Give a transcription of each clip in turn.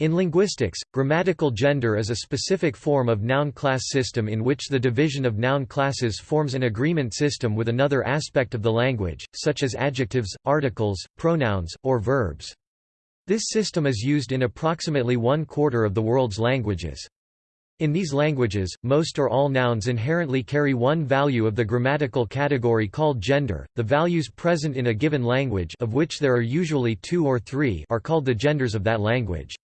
In linguistics, grammatical gender is a specific form of noun class system in which the division of noun classes forms an agreement system with another aspect of the language, such as adjectives, articles, pronouns, or verbs. This system is used in approximately one quarter of the world's languages. In these languages, most or all nouns inherently carry one value of the grammatical category called gender. The values present in a given language of which there are usually two or three are called the genders of that language.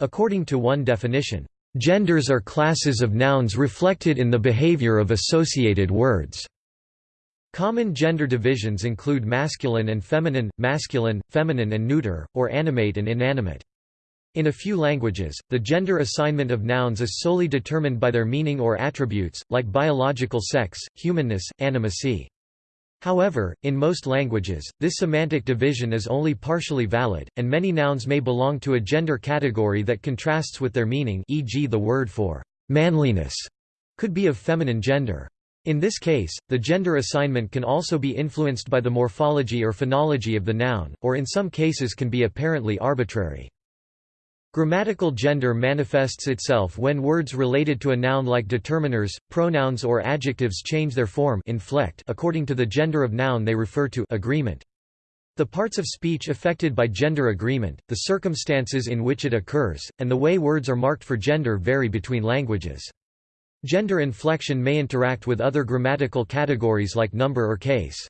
According to one definition, "...genders are classes of nouns reflected in the behavior of associated words." Common gender divisions include masculine and feminine, masculine, feminine and neuter, or animate and inanimate. In a few languages, the gender assignment of nouns is solely determined by their meaning or attributes, like biological sex, humanness, animacy. However, in most languages, this semantic division is only partially valid, and many nouns may belong to a gender category that contrasts with their meaning e.g. the word for «manliness» could be of feminine gender. In this case, the gender assignment can also be influenced by the morphology or phonology of the noun, or in some cases can be apparently arbitrary. Grammatical gender manifests itself when words related to a noun like determiners, pronouns or adjectives change their form inflect according to the gender of noun they refer to agreement. The parts of speech affected by gender agreement, the circumstances in which it occurs, and the way words are marked for gender vary between languages. Gender inflection may interact with other grammatical categories like number or case.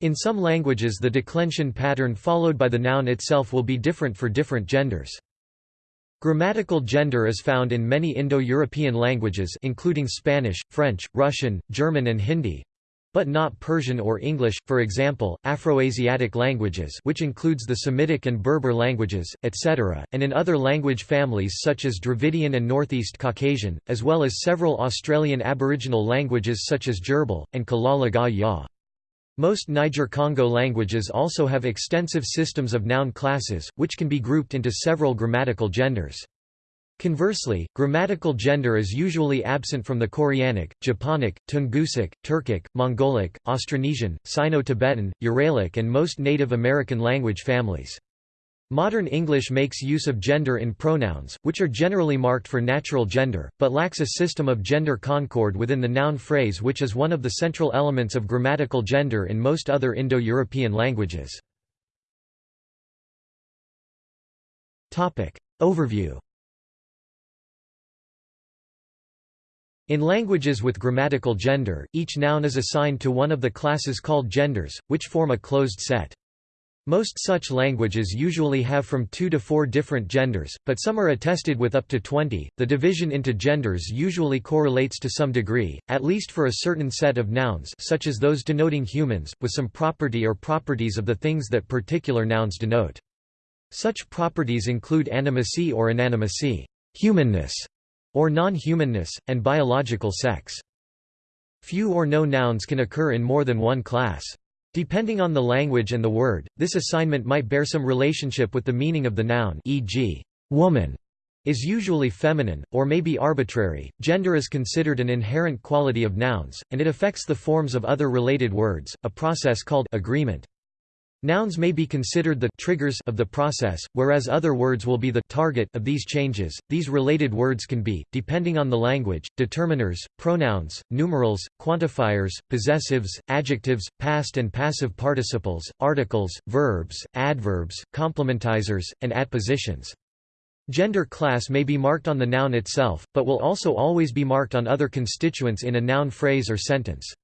In some languages the declension pattern followed by the noun itself will be different for different genders. Grammatical gender is found in many Indo-European languages including Spanish, French, Russian, German and Hindi, but not Persian or English, for example, Afroasiatic languages which includes the Semitic and Berber languages, etc., and in other language families such as Dravidian and Northeast Caucasian, as well as several Australian Aboriginal languages such as Dyirbal, and Kalaw Lagaw Ya. Most Niger-Congo languages also have extensive systems of noun classes, which can be grouped into several grammatical genders. Conversely, grammatical gender is usually absent from the Koreanic, Japonic, Tungusic, Turkic, Mongolic, Austronesian, Sino-Tibetan, Uralic and most Native American language families. Modern English makes use of gender in pronouns, which are generally marked for natural gender, but lacks a system of gender concord within the noun phrase which is one of the central elements of grammatical gender in most other Indo-European languages. Overview In languages with grammatical gender, each noun is assigned to one of the classes called genders, which form a closed set. Most such languages usually have from two to four different genders, but some are attested with up to 20. The division into genders usually correlates to some degree, at least for a certain set of nouns such as those denoting humans, with some property or properties of the things that particular nouns denote. Such properties include animacy or inanimacy, humanness, or non-humanness, and biological sex. Few or no nouns can occur in more than one class. Depending on the language and the word, this assignment might bear some relationship with the meaning of the noun e.g., woman is usually feminine, or may be arbitrary. Gender is considered an inherent quality of nouns, and it affects the forms of other related words, a process called agreement. Nouns may be considered the triggers of the process, whereas other words will be the target of these changes. These related words can be, depending on the language, determiners, pronouns, numerals, quantifiers, possessives, adjectives, past and passive participles, articles, verbs, adverbs, complementizers, and adpositions. Gender class may be marked on the noun itself, but will also always be marked on other constituents in a noun phrase or sentence.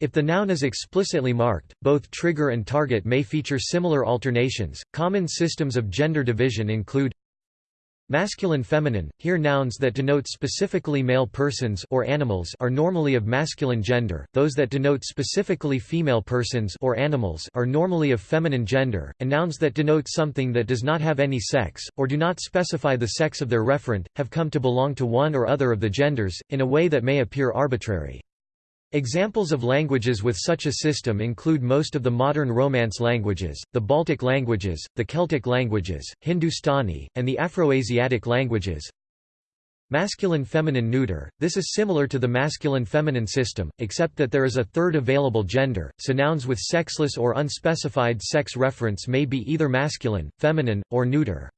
If the noun is explicitly marked, both trigger and target may feature similar alternations. Common systems of gender division include Masculine feminine, here nouns that denote specifically male persons or animals are normally of masculine gender, those that denote specifically female persons or animals are normally of feminine gender, and nouns that denote something that does not have any sex, or do not specify the sex of their referent, have come to belong to one or other of the genders, in a way that may appear arbitrary. Examples of languages with such a system include most of the modern Romance languages, the Baltic languages, the Celtic languages, Hindustani, and the Afroasiatic languages. Masculine-feminine neuter, this is similar to the masculine-feminine system, except that there is a third available gender, so nouns with sexless or unspecified sex reference may be either masculine, feminine, or neuter.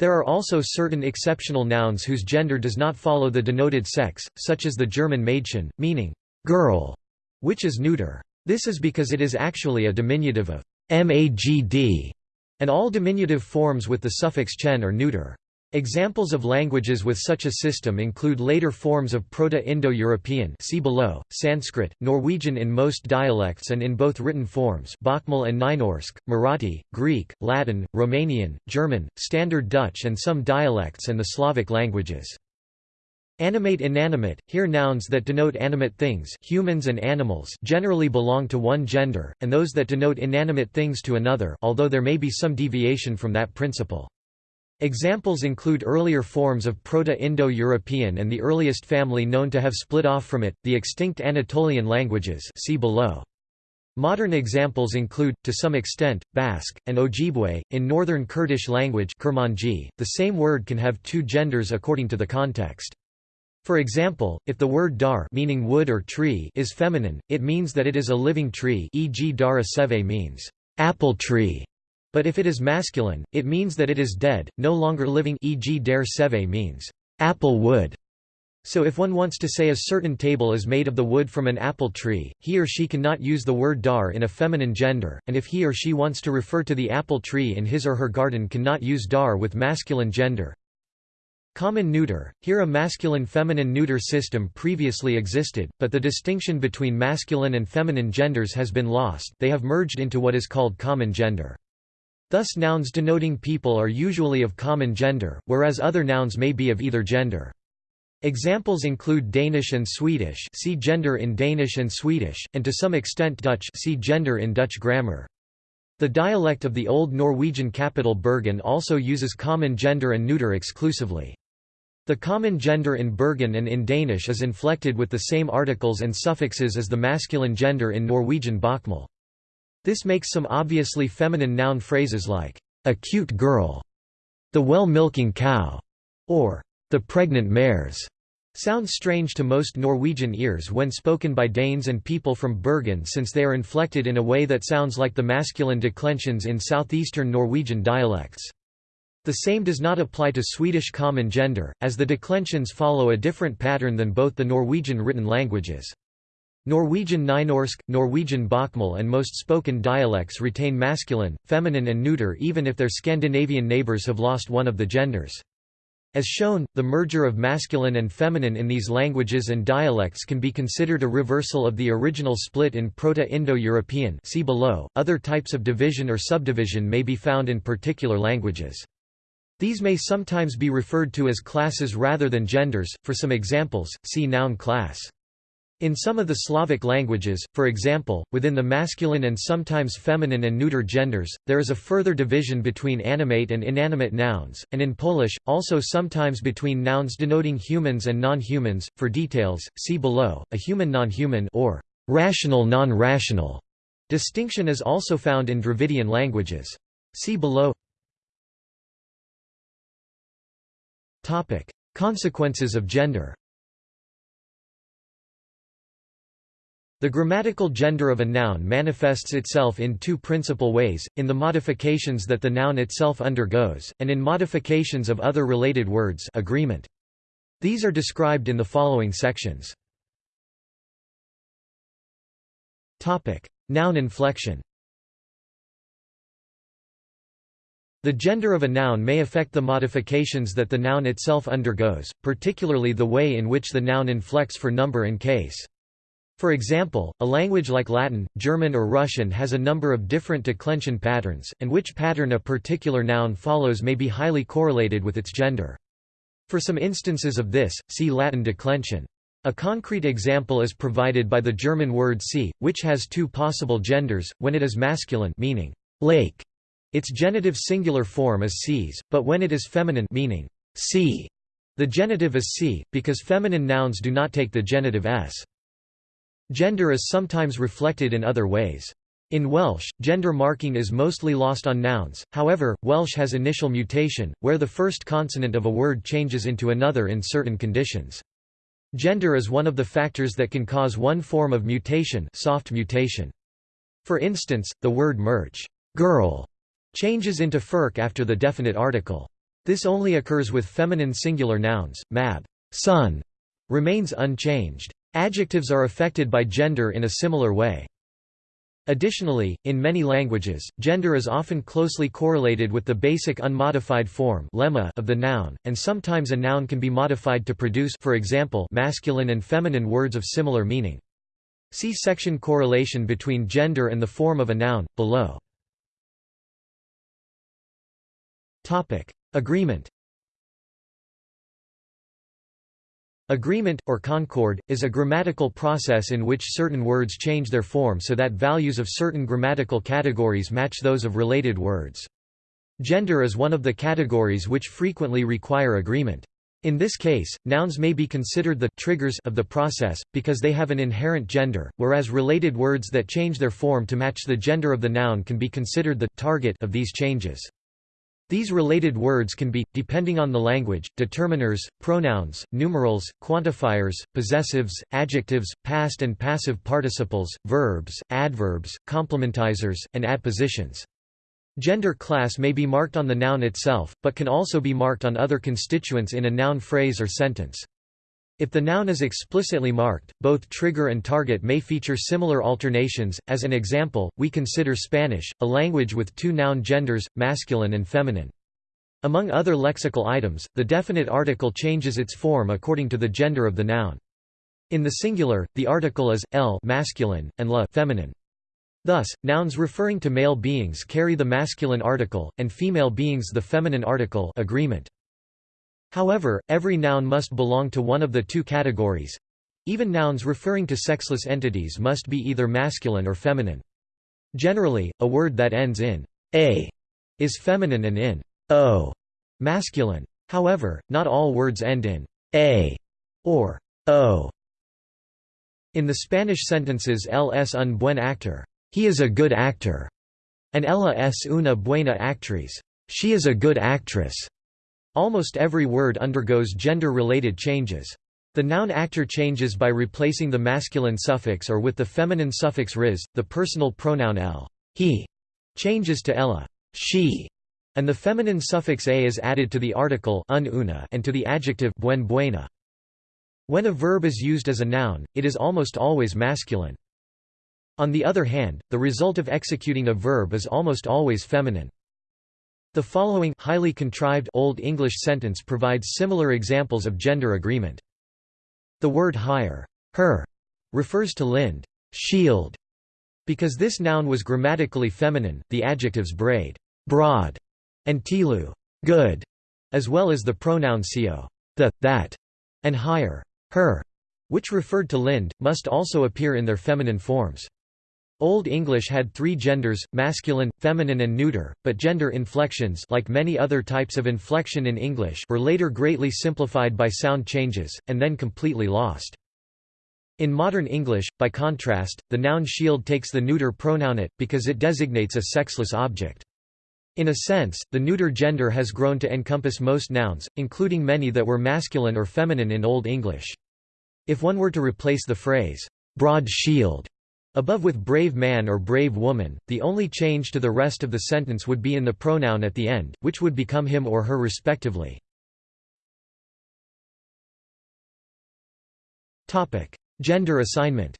There are also certain exceptional nouns whose gender does not follow the denoted sex, such as the German Mädchen, meaning girl, which is neuter. This is because it is actually a diminutive of magd, and all diminutive forms with the suffix chen are neuter. Examples of languages with such a system include later forms of Proto-Indo-European see below, Sanskrit, Norwegian in most dialects and in both written forms Bokmål and Nynorsk, Marathi, Greek, Latin, Romanian, German, Standard Dutch and some dialects and the Slavic languages. Animate inanimate, here nouns that denote animate things humans and animals generally belong to one gender, and those that denote inanimate things to another although there may be some deviation from that principle. Examples include earlier forms of Proto-Indo-European and the earliest family known to have split off from it, the extinct Anatolian languages see below. Modern examples include, to some extent, Basque, and Ojibwe. In Northern Kurdish language Kurmanji, the same word can have two genders according to the context. For example, if the word dar meaning wood or tree is feminine, it means that it is a living tree e.g. dara seve means apple tree, but if it is masculine, it means that it is dead, no longer living e.g. der seve means apple wood. So if one wants to say a certain table is made of the wood from an apple tree, he or she cannot use the word dar in a feminine gender, and if he or she wants to refer to the apple tree in his or her garden cannot use dar with masculine gender. Common neuter, here a masculine-feminine neuter system previously existed, but the distinction between masculine and feminine genders has been lost they have merged into what is called common gender. Thus nouns denoting people are usually of common gender, whereas other nouns may be of either gender. Examples include Danish and Swedish see gender in Danish and Swedish, and to some extent Dutch see gender in Dutch grammar. The dialect of the Old Norwegian capital Bergen also uses common gender and neuter exclusively. The common gender in Bergen and in Danish is inflected with the same articles and suffixes as the masculine gender in Norwegian Bokmål. This makes some obviously feminine noun phrases like, a cute girl, the well-milking cow, or the pregnant mares, sound strange to most Norwegian ears when spoken by Danes and people from Bergen since they are inflected in a way that sounds like the masculine declensions in southeastern Norwegian dialects. The same does not apply to Swedish common gender, as the declensions follow a different pattern than both the Norwegian written languages. Norwegian Nynorsk, Norwegian Bokmål and most spoken dialects retain masculine, feminine and neuter even if their Scandinavian neighbors have lost one of the genders. As shown, the merger of masculine and feminine in these languages and dialects can be considered a reversal of the original split in Proto-Indo-European see below. Other types of division or subdivision may be found in particular languages. These may sometimes be referred to as classes rather than genders, for some examples, see noun class. In some of the Slavic languages, for example, within the masculine and sometimes feminine and neuter genders, there is a further division between animate and inanimate nouns, and in Polish, also sometimes between nouns denoting humans and non-humans. For details, see below. A human non-human or rational non-rational distinction is also found in Dravidian languages. See below. Topic: Consequences of gender. The grammatical gender of a noun manifests itself in two principal ways, in the modifications that the noun itself undergoes, and in modifications of other related words agreement. These are described in the following sections. Noun inflection The gender of a noun may affect the modifications that the noun itself undergoes, particularly the way in which the noun inflects for number and case. For example, a language like Latin, German or Russian has a number of different declension patterns, and which pattern a particular noun follows may be highly correlated with its gender. For some instances of this, see Latin declension. A concrete example is provided by the German word see, which has two possible genders, when it is masculine meaning lake, its genitive singular form is sees, but when it is feminine meaning sea, the genitive is see, because feminine nouns do not take the genitive s. Gender is sometimes reflected in other ways. In Welsh, gender marking is mostly lost on nouns, however, Welsh has initial mutation, where the first consonant of a word changes into another in certain conditions. Gender is one of the factors that can cause one form of mutation soft mutation. For instance, the word merch girl changes into ferch after the definite article. This only occurs with feminine singular nouns. Mab son remains unchanged. Adjectives are affected by gender in a similar way. Additionally, in many languages, gender is often closely correlated with the basic unmodified form lemma of the noun, and sometimes a noun can be modified to produce for example, masculine and feminine words of similar meaning. See section correlation between gender and the form of a noun, below. Agreement Agreement, or concord, is a grammatical process in which certain words change their form so that values of certain grammatical categories match those of related words. Gender is one of the categories which frequently require agreement. In this case, nouns may be considered the triggers of the process, because they have an inherent gender, whereas related words that change their form to match the gender of the noun can be considered the target of these changes. These related words can be, depending on the language, determiners, pronouns, numerals, quantifiers, possessives, adjectives, past and passive participles, verbs, adverbs, complementizers, and adpositions. Gender class may be marked on the noun itself, but can also be marked on other constituents in a noun phrase or sentence. If the noun is explicitly marked, both trigger and target may feature similar alternations. As an example, we consider Spanish, a language with two noun genders, masculine and feminine. Among other lexical items, the definite article changes its form according to the gender of the noun. In the singular, the article is el masculine and la feminine. Thus, nouns referring to male beings carry the masculine article, and female beings the feminine article agreement. However, every noun must belong to one of the two categories. Even nouns referring to sexless entities must be either masculine or feminine. Generally, a word that ends in a is feminine and in o masculine. However, not all words end in a or o. In the Spanish sentences él es un buen actor, he is a good actor, and ella es una buena actriz, she is a good actress. Almost every word undergoes gender-related changes. The noun actor changes by replacing the masculine suffix or with the feminine suffix riz, the personal pronoun el he changes to ella she, and the feminine suffix a is added to the article un una and to the adjective buen buena. When a verb is used as a noun, it is almost always masculine. On the other hand, the result of executing a verb is almost always feminine. The following highly contrived Old English sentence provides similar examples of gender agreement. The word hire, her, refers to Lind, shield. Because this noun was grammatically feminine, the adjectives braid, broad, and tilu, good, as well as the pronoun sio, the, that, and hire, her, which referred to Lind, must also appear in their feminine forms. Old English had three genders, masculine, feminine and neuter, but gender inflections like many other types of inflection in English were later greatly simplified by sound changes, and then completely lost. In modern English, by contrast, the noun shield takes the neuter pronoun it, because it designates a sexless object. In a sense, the neuter gender has grown to encompass most nouns, including many that were masculine or feminine in Old English. If one were to replace the phrase, broad shield Above with brave man or brave woman, the only change to the rest of the sentence would be in the pronoun at the end, which would become him or her respectively. Gender assignment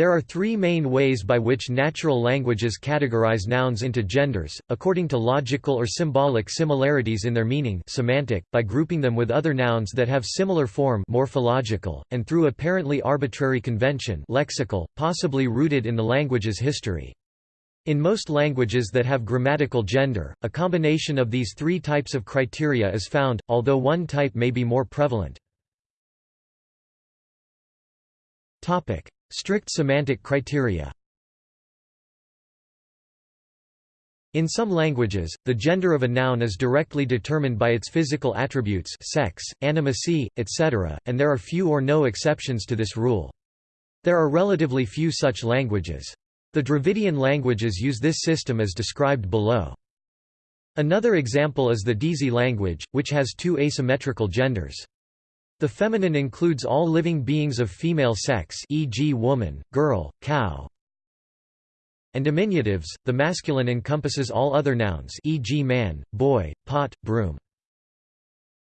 There are three main ways by which natural languages categorize nouns into genders, according to logical or symbolic similarities in their meaning semantic, by grouping them with other nouns that have similar form morphological, and through apparently arbitrary convention lexical, possibly rooted in the language's history. In most languages that have grammatical gender, a combination of these three types of criteria is found, although one type may be more prevalent. Strict semantic criteria In some languages, the gender of a noun is directly determined by its physical attributes sex, animacy, etc., and there are few or no exceptions to this rule. There are relatively few such languages. The Dravidian languages use this system as described below. Another example is the Dizi language, which has two asymmetrical genders. The feminine includes all living beings of female sex e.g. woman, girl, cow. and diminutives, the masculine encompasses all other nouns e.g. man, boy, pot, broom.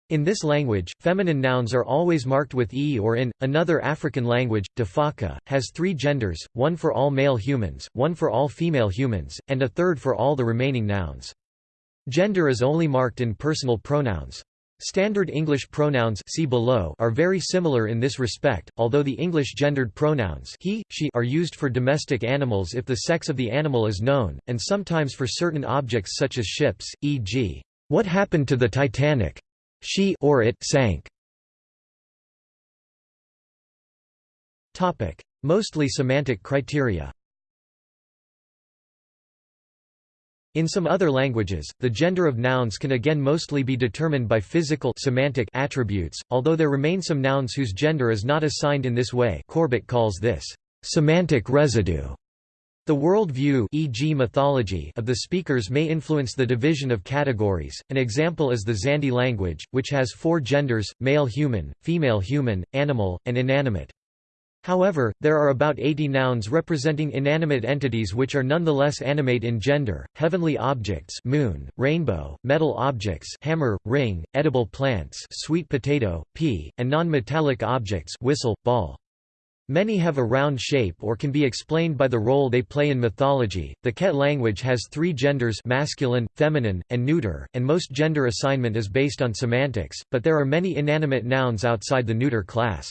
In this language, feminine nouns are always marked with e or in. Another African language, Defaka, has three genders, one for all male humans, one for all female humans, and a third for all the remaining nouns. Gender is only marked in personal pronouns. Standard English pronouns see below are very similar in this respect, although the English gendered pronouns he, she are used for domestic animals if the sex of the animal is known, and sometimes for certain objects such as ships, e.g., "'What happened to the Titanic?' She or it sank. Mostly semantic criteria. In some other languages, the gender of nouns can again mostly be determined by physical semantic attributes, although there remain some nouns whose gender is not assigned in this way Corbett calls this, "...semantic residue." The world view e.g. mythology of the speakers may influence the division of categories. An example is the Zande language, which has four genders: male human, female human, animal, and inanimate. However, there are about 80 nouns representing inanimate entities which are nonetheless animate in gender, heavenly objects moon, rainbow, metal objects hammer, ring, edible plants sweet potato, pea, and non-metallic objects whistle, ball. Many have a round shape or can be explained by the role they play in mythology. The Ket language has three genders masculine, feminine, and neuter, and most gender assignment is based on semantics, but there are many inanimate nouns outside the neuter class.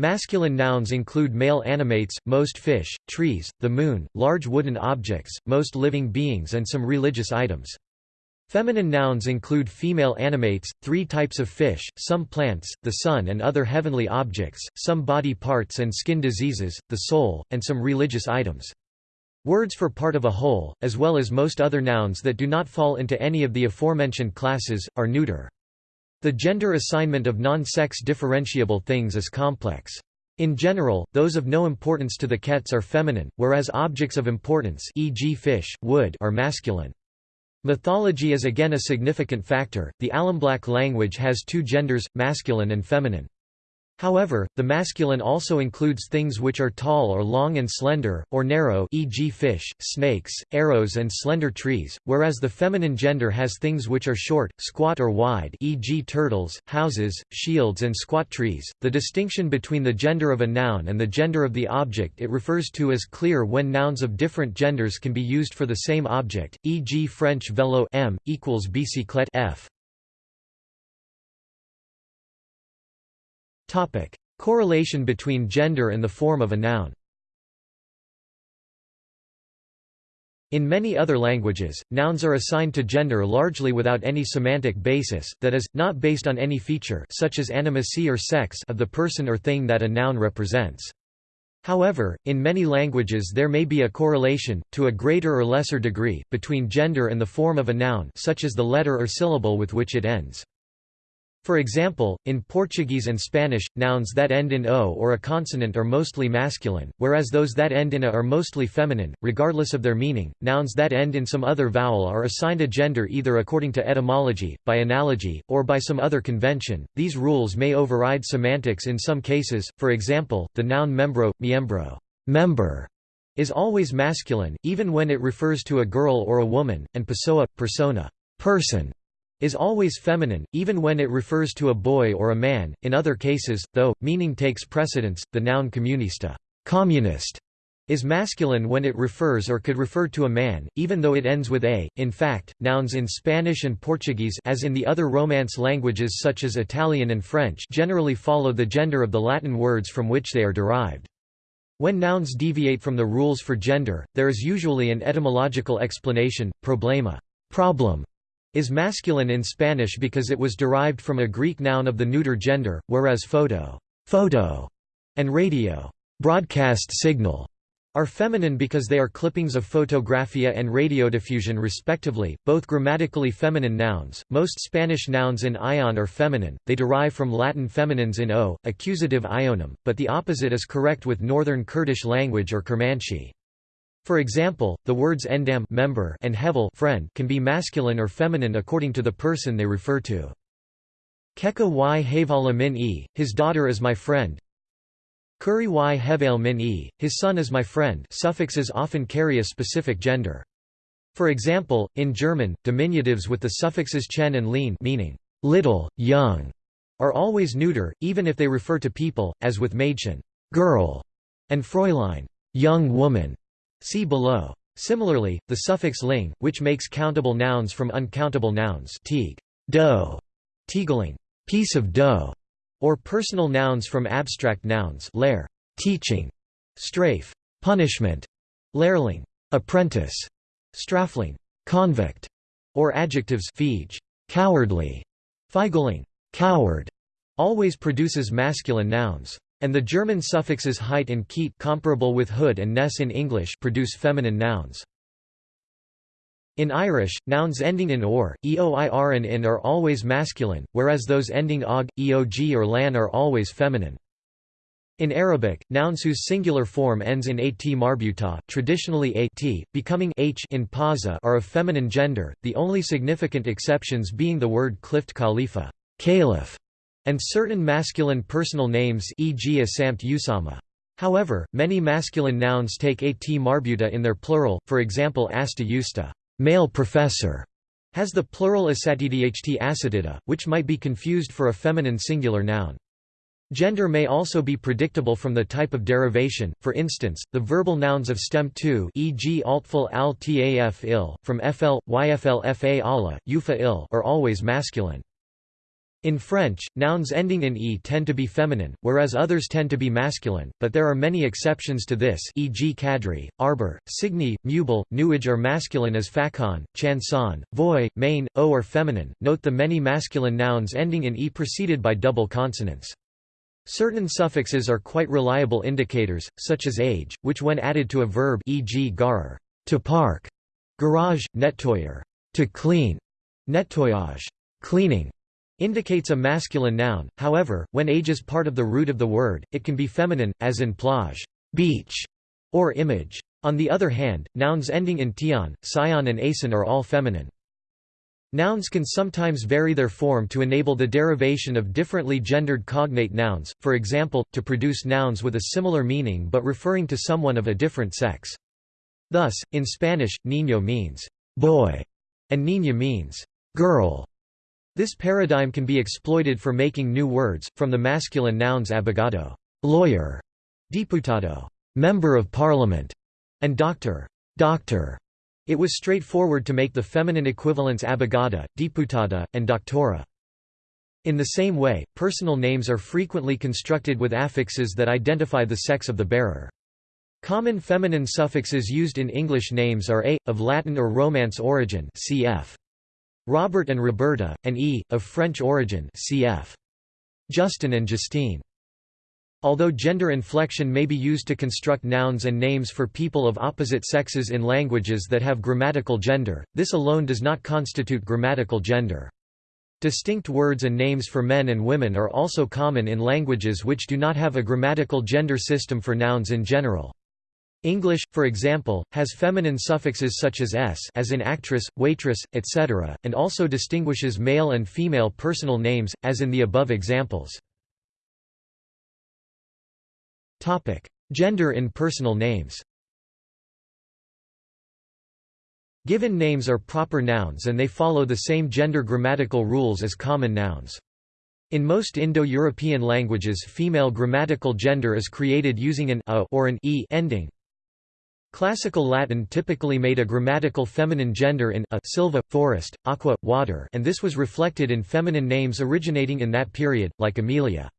Masculine nouns include male animates, most fish, trees, the moon, large wooden objects, most living beings and some religious items. Feminine nouns include female animates, three types of fish, some plants, the sun and other heavenly objects, some body parts and skin diseases, the soul, and some religious items. Words for part of a whole, as well as most other nouns that do not fall into any of the aforementioned classes, are neuter. The gender assignment of non-sex differentiable things is complex. In general, those of no importance to the Kets are feminine, whereas objects of importance e.g. fish, wood are masculine. Mythology is again a significant factor. The Alamblak language has two genders, masculine and feminine. However, the masculine also includes things which are tall or long and slender, or narrow e.g. fish, snakes, arrows and slender trees, whereas the feminine gender has things which are short, squat or wide e.g. turtles, houses, shields and squat trees. The distinction between the gender of a noun and the gender of the object it refers to is clear when nouns of different genders can be used for the same object, e.g. French vélo m, equals bicyclette f. Topic: Correlation between gender and the form of a noun. In many other languages, nouns are assigned to gender largely without any semantic basis, that is, not based on any feature such as animacy or sex of the person or thing that a noun represents. However, in many languages there may be a correlation, to a greater or lesser degree, between gender and the form of a noun such as the letter or syllable with which it ends. For example, in Portuguese and Spanish, nouns that end in o or a consonant are mostly masculine, whereas those that end in a are mostly feminine, regardless of their meaning. Nouns that end in some other vowel are assigned a gender either according to etymology, by analogy, or by some other convention. These rules may override semantics in some cases, for example, the noun membro, miembro member, is always masculine, even when it refers to a girl or a woman, and pessoa, persona person, is always feminine, even when it refers to a boy or a man. In other cases, though, meaning takes precedence. The noun comunista communist is masculine when it refers or could refer to a man, even though it ends with a. In fact, nouns in Spanish and Portuguese as in the other Romance languages such as Italian and French generally follow the gender of the Latin words from which they are derived. When nouns deviate from the rules for gender, there is usually an etymological explanation, problema problem, is masculine in Spanish because it was derived from a Greek noun of the neuter gender, whereas photo, photo and radio broadcast signal are feminine because they are clippings of photographia and radiodiffusion respectively, both grammatically feminine nouns. Most Spanish nouns in ion are feminine, they derive from Latin feminines in o, accusative ionum, but the opposite is correct with Northern Kurdish language or Kurmanji. For example, the words endam member and hevel friend can be masculine or feminine according to the person they refer to. Keka y havala min e, his daughter is my friend. Kuri y hevel min e, his son is my friend suffixes often carry a specific gender. For example, in German, diminutives with the suffixes chen and lein meaning little, young, are always neuter, even if they refer to people, as with Mädchen girl", and Fräulein young woman". See below. Similarly, the suffix ling, which makes countable nouns from uncountable nouns teig, dough, teigling, piece of dough, or personal nouns from abstract nouns lair, teaching, strafe, punishment, lehrling, apprentice, strafling, convict, or adjectives feige, cowardly, feigling, coward, always produces masculine nouns. And the German suffixes heit and keit comparable with hood and ness in English produce feminine nouns. In Irish, nouns ending in or, eoir and in are always masculine, whereas those ending og, eog or lan are always feminine. In Arabic, nouns whose singular form ends in at marbuta, traditionally at, becoming h in pausa are of feminine gender, the only significant exceptions being the word clift khalifa caliph, and certain masculine personal names e.g. Asamt Usama. However, many masculine nouns take at marbuta in their plural, for example asta usta male professor", has the plural asatidht asatida, which might be confused for a feminine singular noun. Gender may also be predictable from the type of derivation, for instance, the verbal nouns of stem 2 e.g. altful al taf il, from fl, yfl fa ala, ufa il are always masculine. In French, nouns ending in e tend to be feminine, whereas others tend to be masculine, but there are many exceptions to this e.g. cadre, arbor, signy, meuble, nuage are masculine as facon, chanson, voix, main, o are feminine. Note the many masculine nouns ending in e preceded by double consonants. Certain suffixes are quite reliable indicators, such as age, which when added to a verb e.g. garer, to park, garage, nettoyer, to clean, nettoyage, cleaning, indicates a masculine noun, however, when age is part of the root of the word, it can be feminine, as in plage beach", or image. On the other hand, nouns ending in tion, sion and aison are all feminine. Nouns can sometimes vary their form to enable the derivation of differently gendered cognate nouns, for example, to produce nouns with a similar meaning but referring to someone of a different sex. Thus, in Spanish, niño means boy, and niña means girl. This paradigm can be exploited for making new words, from the masculine nouns abogado lawyer, diputado member of parliament, and doctor doctor. It was straightforward to make the feminine equivalents abogada, diputada, and doctora. In the same way, personal names are frequently constructed with affixes that identify the sex of the bearer. Common feminine suffixes used in English names are a, of Latin or Romance origin cf. Robert and Roberta, and E, of French origin cf. Justin and Justine. Although gender inflection may be used to construct nouns and names for people of opposite sexes in languages that have grammatical gender, this alone does not constitute grammatical gender. Distinct words and names for men and women are also common in languages which do not have a grammatical gender system for nouns in general. English, for example, has feminine suffixes such as s as in actress, waitress, etc., and also distinguishes male and female personal names, as in the above examples. Gender in personal names Given names are proper nouns and they follow the same gender grammatical rules as common nouns. In most Indo-European languages female grammatical gender is created using an a or an e ending, Classical Latin typically made a grammatical feminine gender in a silva, forest, aqua, water and this was reflected in feminine names originating in that period, like Amelia.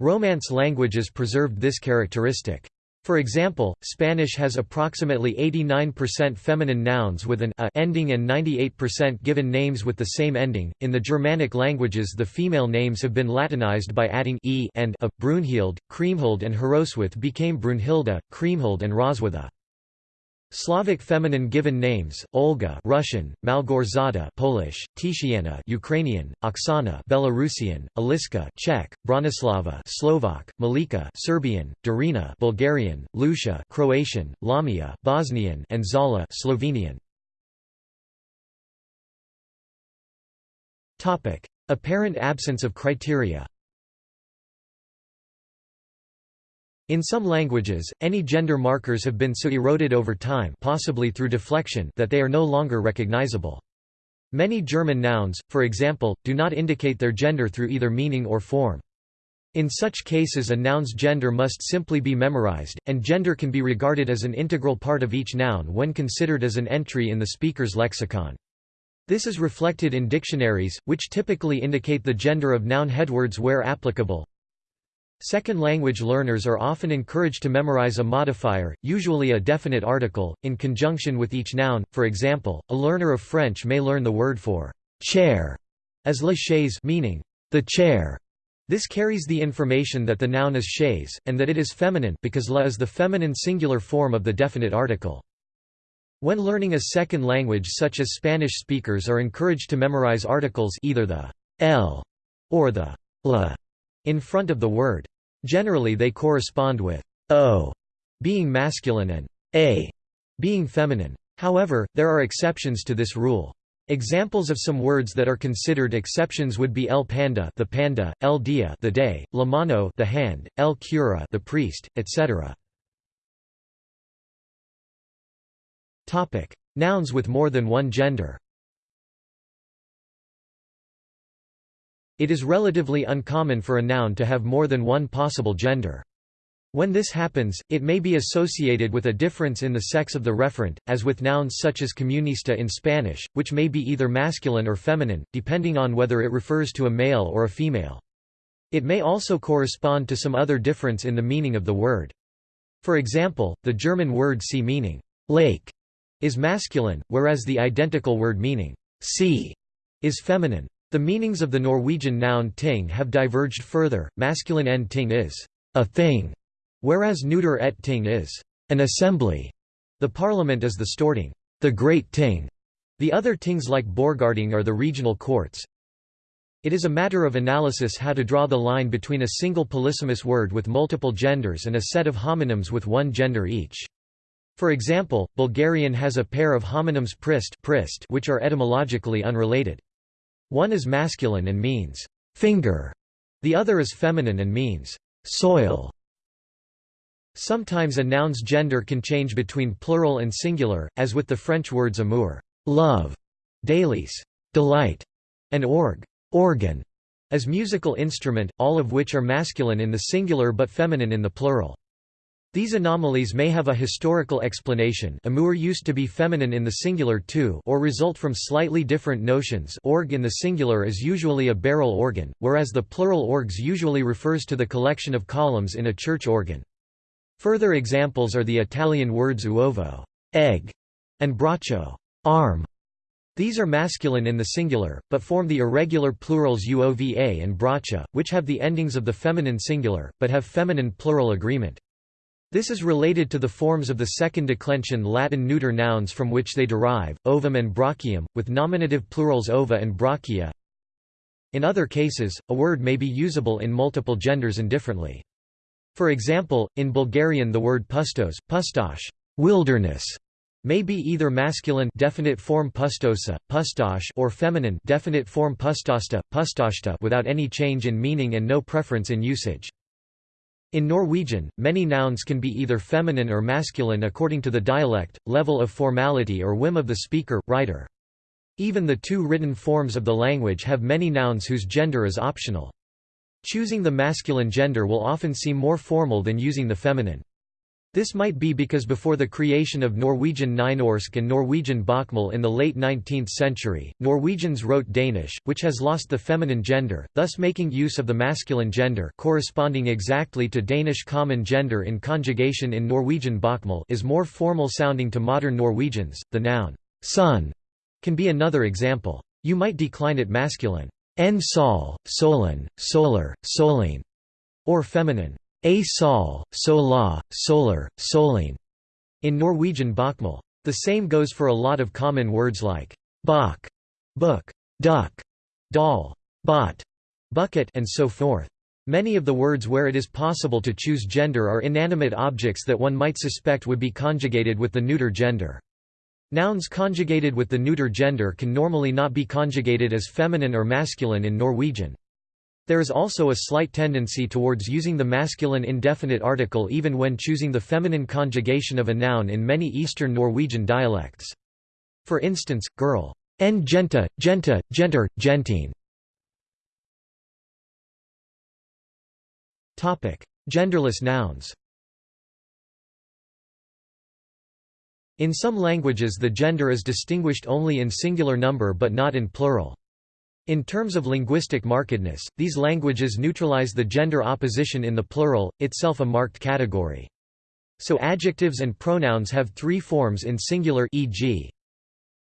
Romance languages preserved this characteristic. For example, Spanish has approximately 89% feminine nouns with an a ending and 98% given names with the same ending. In the Germanic languages, the female names have been Latinized by adding e and a. Brunhild, Kriemhild, and Hroswith became Brunhilda, Kriemhild, and Roswitha. Slavic feminine given names: Olga, Russian; Malgorzata, Polish; Titiana, Ukrainian; Oksana, Belarusian; Aliska, Czech; Bronislava, Slovak; Malika, Serbian; Darina, Bulgarian; Lucia, Croatian; Lamia, Bosnian; and Zala, Slovenian. Topic: Apparent absence of criteria. In some languages, any gender markers have been so eroded over time possibly through deflection that they are no longer recognizable. Many German nouns, for example, do not indicate their gender through either meaning or form. In such cases a noun's gender must simply be memorized, and gender can be regarded as an integral part of each noun when considered as an entry in the speaker's lexicon. This is reflected in dictionaries, which typically indicate the gender of noun headwords where applicable. Second language learners are often encouraged to memorize a modifier, usually a definite article, in conjunction with each noun. For example, a learner of French may learn the word for chair as la chaise meaning the chair. This carries the information that the noun is chaise, and that it is feminine because la is the feminine singular form of the definite article. When learning a second language such as Spanish speakers are encouraged to memorize articles either the el or the la in front of the word. Generally they correspond with o being masculine and a being feminine. However, there are exceptions to this rule. Examples of some words that are considered exceptions would be el panda, the panda, el dia, the day, la mano, the hand, el cura, the priest, etc. Topic: Nouns with more than one gender. It is relatively uncommon for a noun to have more than one possible gender. When this happens, it may be associated with a difference in the sex of the referent, as with nouns such as comunista in Spanish, which may be either masculine or feminine, depending on whether it refers to a male or a female. It may also correspond to some other difference in the meaning of the word. For example, the German word see meaning lake is masculine, whereas the identical word meaning sea is feminine. The meanings of the Norwegian noun ting have diverged further. Masculine en ting is a thing, Whereas neuter et ting is an assembly, the parliament is the storting, the great ting. The other tings like Borgarting are the regional courts. It is a matter of analysis how to draw the line between a single polysemous word with multiple genders and a set of homonyms with one gender each. For example, Bulgarian has a pair of homonyms prist, prist which are etymologically unrelated. One is masculine and means finger, the other is feminine and means soil. Sometimes a noun's gender can change between plural and singular, as with the French words amour love, délice delight, and orgue organ, as musical instrument, all of which are masculine in the singular but feminine in the plural. These anomalies may have a historical explanation amour used to be feminine in the singular too or result from slightly different notions orgue in the singular is usually a barrel organ, whereas the plural orgues usually refers to the collection of columns in a church organ. Further examples are the Italian words uovo egg", and braccio arm". These are masculine in the singular, but form the irregular plurals uova and braccia, which have the endings of the feminine singular, but have feminine plural agreement. This is related to the forms of the second declension Latin neuter nouns from which they derive, ovum and brachium, with nominative plurals ova and brachia. In other cases, a word may be usable in multiple genders indifferently. For example, in Bulgarian the word pustos, pustosh wilderness", may be either masculine definite form pustosa, pustosh or feminine definite form pustosta, pustoshta without any change in meaning and no preference in usage. In Norwegian, many nouns can be either feminine or masculine according to the dialect, level of formality or whim of the speaker, writer. Even the two written forms of the language have many nouns whose gender is optional. Choosing the masculine gender will often seem more formal than using the feminine. This might be because before the creation of Norwegian Nynorsk and Norwegian Bokmål in the late 19th century, Norwegians wrote Danish, which has lost the feminine gender, thus making use of the masculine gender corresponding exactly to Danish common gender in conjugation in Norwegian Bokmål is more formal sounding to modern Norwegians. The noun sun can be another example. You might decline it masculine en sol, solen, solar, solin, or feminine, a sol, sola, solar, solin, in Norwegian bokmål. The same goes for a lot of common words like bok, book, duck, doll, bot, bucket and so forth. Many of the words where it is possible to choose gender are inanimate objects that one might suspect would be conjugated with the neuter gender. Nouns conjugated with the neuter gender can normally not be conjugated as feminine or masculine in Norwegian. There is also a slight tendency towards using the masculine indefinite article even when choosing the feminine conjugation of a noun in many Eastern Norwegian dialects. For instance, girl, en genta, genta, genter, gentine. Genderless nouns In some languages the gender is distinguished only in singular number but not in plural. In terms of linguistic markedness, these languages neutralize the gender opposition in the plural, itself a marked category. So adjectives and pronouns have three forms in singular e.g.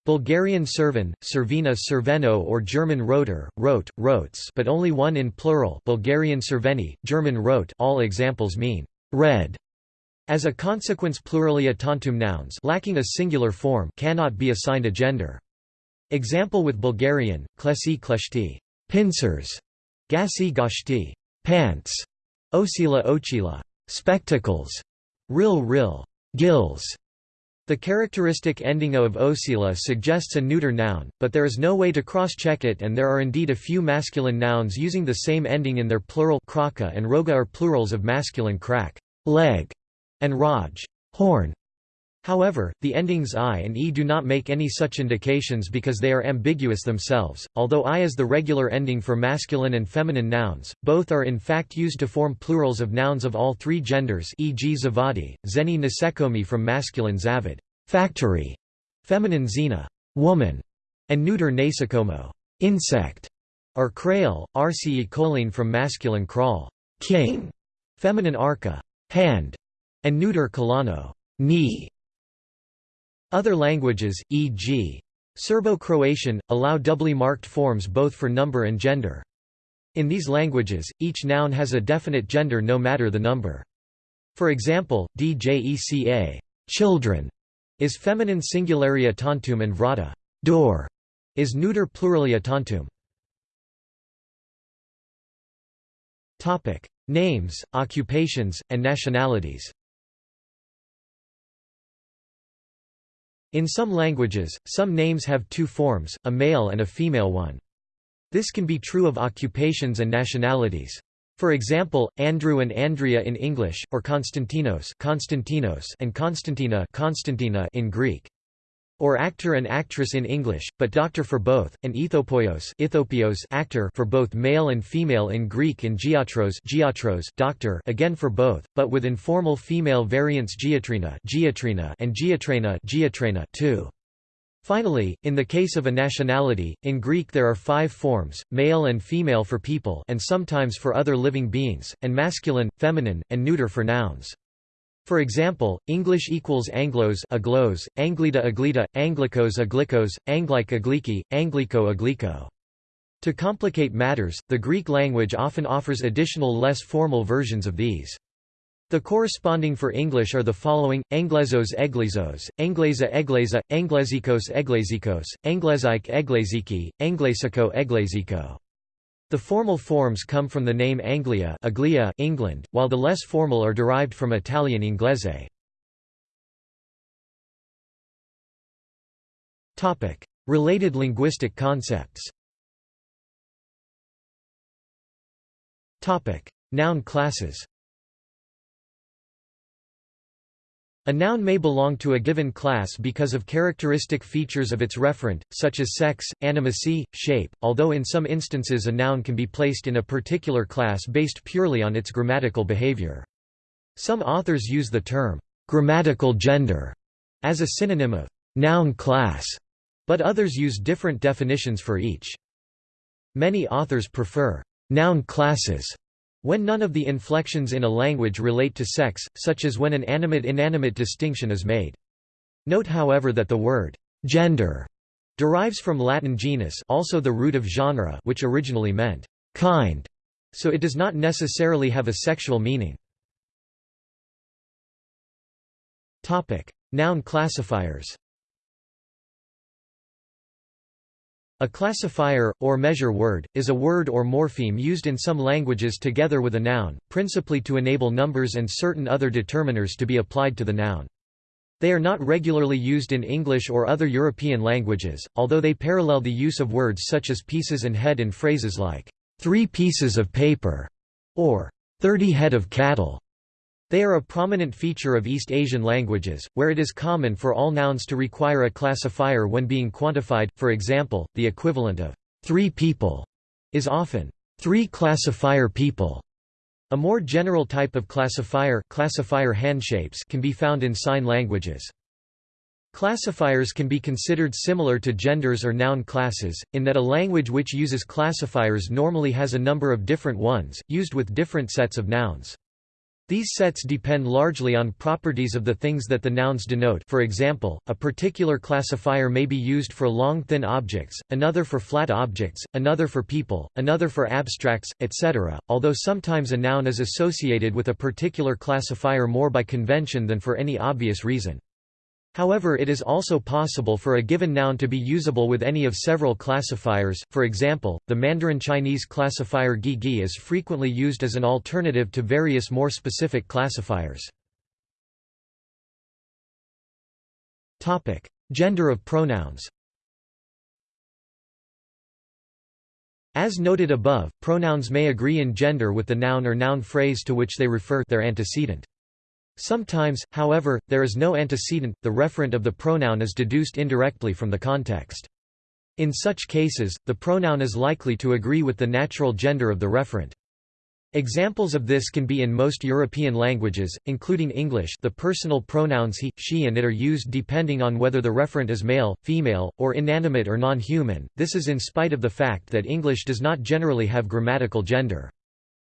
Bulgarian servan, servina serveno or German roter, rote, rotes but only one in plural Bulgarian serveni, German rote all examples mean red. As a consequence pluralia tantum nouns lacking a singular form cannot be assigned a gender. Example with Bulgarian, klesi kleshti, pincers, gasi gashti, pants, osila ochila, spectacles, ril ril, gills. The characteristic ending of osila suggests a neuter noun, but there is no way to cross-check it and there are indeed a few masculine nouns using the same ending in their plural kraka and roga are plurals of masculine crack, leg, and raj, horn. However, the endings i and e do not make any such indications because they are ambiguous themselves. Although i is the regular ending for masculine and feminine nouns, both are in fact used to form plurals of nouns of all three genders, e.g. zavadi, zeni nisekomi from masculine zavid factory, feminine zina, woman, and neuter nasekomo, insect, or krail, rce choline from masculine kral, king, feminine arca hand, and neuter kolano, knee. Other languages, e.g. Serbo-Croatian, allow doubly marked forms both for number and gender. In these languages, each noun has a definite gender no matter the number. For example, djeca children is feminine singularia tantum and vrata door is neuter pluralia tantum. Topic: Names, occupations, and nationalities. In some languages, some names have two forms, a male and a female one. This can be true of occupations and nationalities. For example, Andrew and Andrea in English, or Konstantinos, Konstantinos and Konstantina, Konstantina in Greek or actor and actress in English, but doctor for both, and ethopoios, ithopios actor for both male and female in Greek and giatros, giatros doctor again for both, but with informal female variants giatrina, giatrina and giatrena, giatrena too. Finally, in the case of a nationality, in Greek there are five forms, male and female for people and sometimes for other living beings, and masculine, feminine, and neuter for nouns. For example, English equals Anglos aglos, Anglida aglita, Anglicos aglikos, Anglike agliki, Anglico aglico. To complicate matters, the Greek language often offers additional less formal versions of these. The corresponding for English are the following: Anglezos eglizos, Angleza egleza, Anglezikos eglezikos, Anglezik egleziki, Anglesico eglesico. The formal forms come from the name Anglia Aglia, England, while the less formal are derived from Italian inglese. Related linguistic concepts. Noun classes A noun may belong to a given class because of characteristic features of its referent, such as sex, animacy, shape, although in some instances a noun can be placed in a particular class based purely on its grammatical behavior. Some authors use the term, grammatical gender, as a synonym of noun class, but others use different definitions for each. Many authors prefer noun classes when none of the inflections in a language relate to sex, such as when an animate-inanimate distinction is made. Note however that the word «gender» derives from Latin genus also the root of genre which originally meant «kind», so it does not necessarily have a sexual meaning. Noun classifiers A classifier, or measure word, is a word or morpheme used in some languages together with a noun, principally to enable numbers and certain other determiners to be applied to the noun. They are not regularly used in English or other European languages, although they parallel the use of words such as pieces and head in phrases like, three pieces of paper, or 30 head of cattle. They are a prominent feature of East Asian languages, where it is common for all nouns to require a classifier when being quantified, for example, the equivalent of three people is often three classifier people. A more general type of classifier, classifier handshapes can be found in sign languages. Classifiers can be considered similar to genders or noun classes, in that a language which uses classifiers normally has a number of different ones, used with different sets of nouns. These sets depend largely on properties of the things that the nouns denote for example, a particular classifier may be used for long thin objects, another for flat objects, another for people, another for abstracts, etc., although sometimes a noun is associated with a particular classifier more by convention than for any obvious reason. However it is also possible for a given noun to be usable with any of several classifiers, for example, the Mandarin Chinese classifier gi is frequently used as an alternative to various more specific classifiers. Gender of pronouns As noted above, pronouns may agree in gender with the noun or noun phrase to which they refer their antecedent. Sometimes, however, there is no antecedent, the referent of the pronoun is deduced indirectly from the context. In such cases, the pronoun is likely to agree with the natural gender of the referent. Examples of this can be in most European languages, including English the personal pronouns he, she and it are used depending on whether the referent is male, female, or inanimate or non-human, this is in spite of the fact that English does not generally have grammatical gender.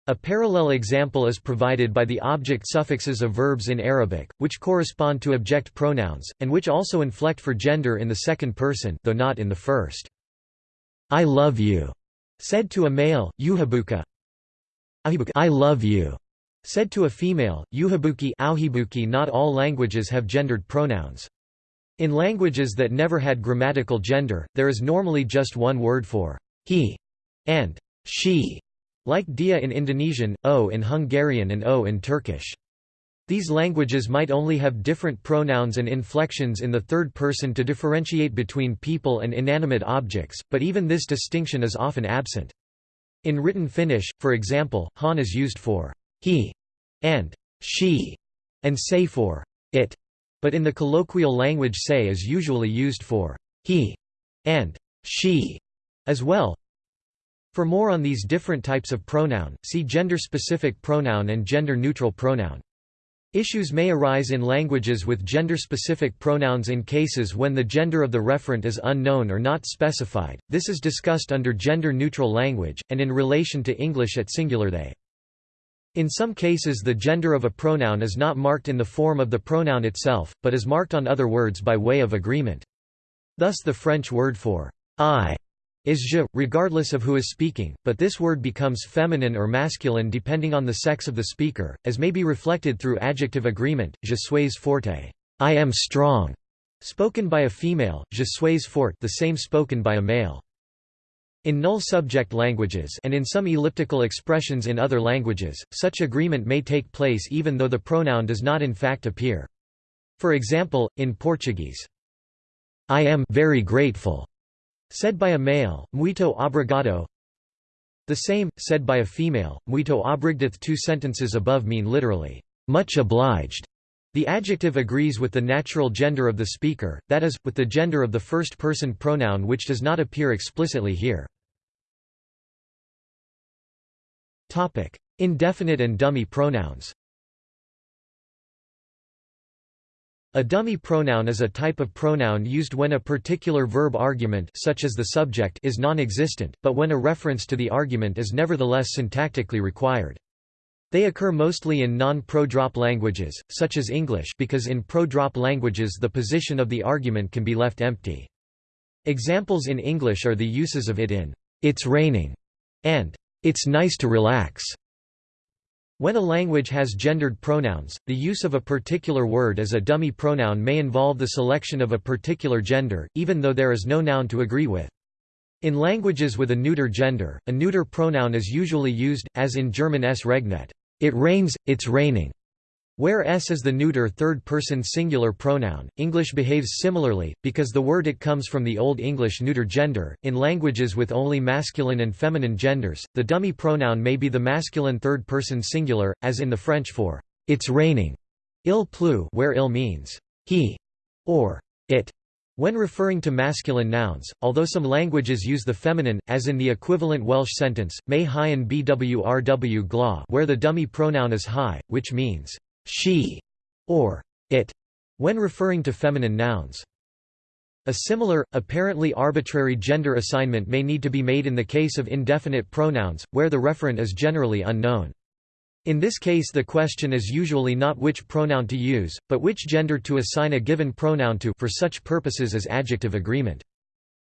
A parallel example is provided by the object suffixes of verbs in Arabic, which correspond to object pronouns, and which also inflect for gender in the second person though not in the first. I love you, said to a male, yuhabuka. I love you, said to a female, yuhabuki Not all languages have gendered pronouns. In languages that never had grammatical gender, there is normally just one word for he and she. Like dia in Indonesian, o in Hungarian and o in Turkish. These languages might only have different pronouns and inflections in the third person to differentiate between people and inanimate objects, but even this distinction is often absent. In written Finnish, for example, han is used for he and she, and se for it, but in the colloquial language se is usually used for he and she as well. For more on these different types of pronoun, see gender-specific pronoun and gender-neutral pronoun. Issues may arise in languages with gender-specific pronouns in cases when the gender of the referent is unknown or not specified. This is discussed under gender-neutral language, and in relation to English at singular they. In some cases the gender of a pronoun is not marked in the form of the pronoun itself, but is marked on other words by way of agreement. Thus the French word for I is je, regardless of who is speaking, but this word becomes feminine or masculine depending on the sex of the speaker, as may be reflected through adjective agreement, je suis forte I am strong, spoken by a female, je suis fort the same spoken by a male. In null subject languages and in some elliptical expressions in other languages, such agreement may take place even though the pronoun does not in fact appear. For example, in Portuguese, I am very grateful Said by a male, muito obrigado. The same, said by a female, muito obrigado. Two sentences above mean literally, much obliged. The adjective agrees with the natural gender of the speaker, that is, with the gender of the first-person pronoun which does not appear explicitly here. Indefinite and dummy pronouns A dummy pronoun is a type of pronoun used when a particular verb argument such as the subject is non-existent, but when a reference to the argument is nevertheless syntactically required. They occur mostly in non-pro-drop languages, such as English because in pro-drop languages the position of the argument can be left empty. Examples in English are the uses of it in, "'It's raining' and "'It's nice to relax' When a language has gendered pronouns, the use of a particular word as a dummy pronoun may involve the selection of a particular gender, even though there is no noun to agree with. In languages with a neuter gender, a neuter pronoun is usually used, as in German es regnet it rains, it's raining. Where s is the neuter third-person singular pronoun, English behaves similarly, because the word it comes from the Old English neuter gender. In languages with only masculine and feminine genders, the dummy pronoun may be the masculine third-person singular, as in the French for "it's raining", il pleut, where il means he or it. When referring to masculine nouns, although some languages use the feminine, as in the equivalent Welsh sentence, may hyan bwrw gla where the dummy pronoun is hi, which means she, or it, when referring to feminine nouns. A similar, apparently arbitrary gender assignment may need to be made in the case of indefinite pronouns, where the referent is generally unknown. In this case the question is usually not which pronoun to use, but which gender to assign a given pronoun to for such purposes as adjective agreement.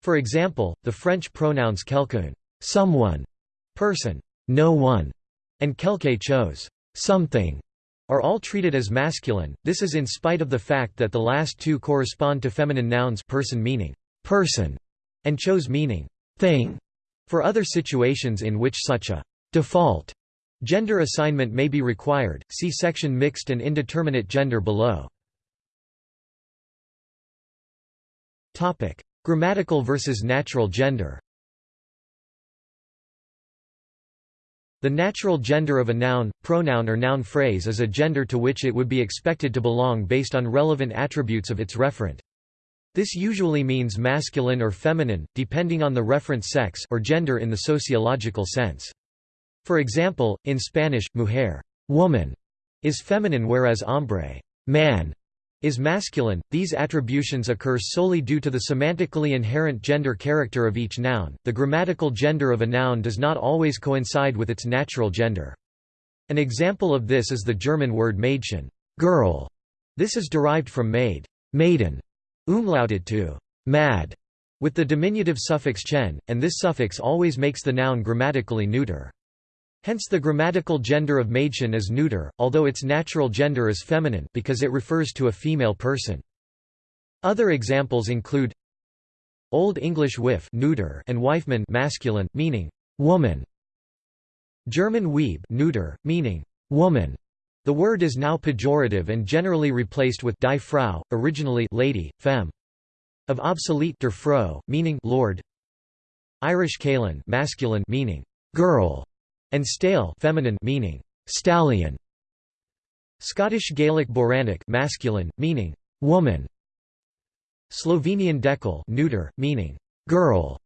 For example, the French pronouns quelqu'un someone, person no one, and quelque chose something are all treated as masculine, this is in spite of the fact that the last two correspond to feminine nouns person meaning person and chose meaning thing. For other situations in which such a default gender assignment may be required, see section mixed and indeterminate gender below. Topic: Grammatical versus natural gender The natural gender of a noun, pronoun or noun phrase is a gender to which it would be expected to belong based on relevant attributes of its referent. This usually means masculine or feminine, depending on the referent sex or gender in the sociological sense. For example, in Spanish, mujer woman, is feminine whereas hombre man, is masculine. These attributions occur solely due to the semantically inherent gender character of each noun. The grammatical gender of a noun does not always coincide with its natural gender. An example of this is the German word Mädchen, girl. This is derived from maid, maiden, umlauted to mad, with the diminutive suffix chen, and this suffix always makes the noun grammatically neuter. Hence the grammatical gender of Mädchen is neuter, although its natural gender is feminine because it refers to a female person. Other examples include Old English wif neuter and Weifmann masculine, meaning woman. German Weib neuter, meaning woman. The word is now pejorative and generally replaced with die Frau, originally lady, femme. Of obsolete der Frau, meaning lord. Irish Caolan masculine meaning girl and stale feminine meaning stallion. Scottish Gaelic Boranic masculine, meaning woman. Slovenian dekle neuter, meaning girl.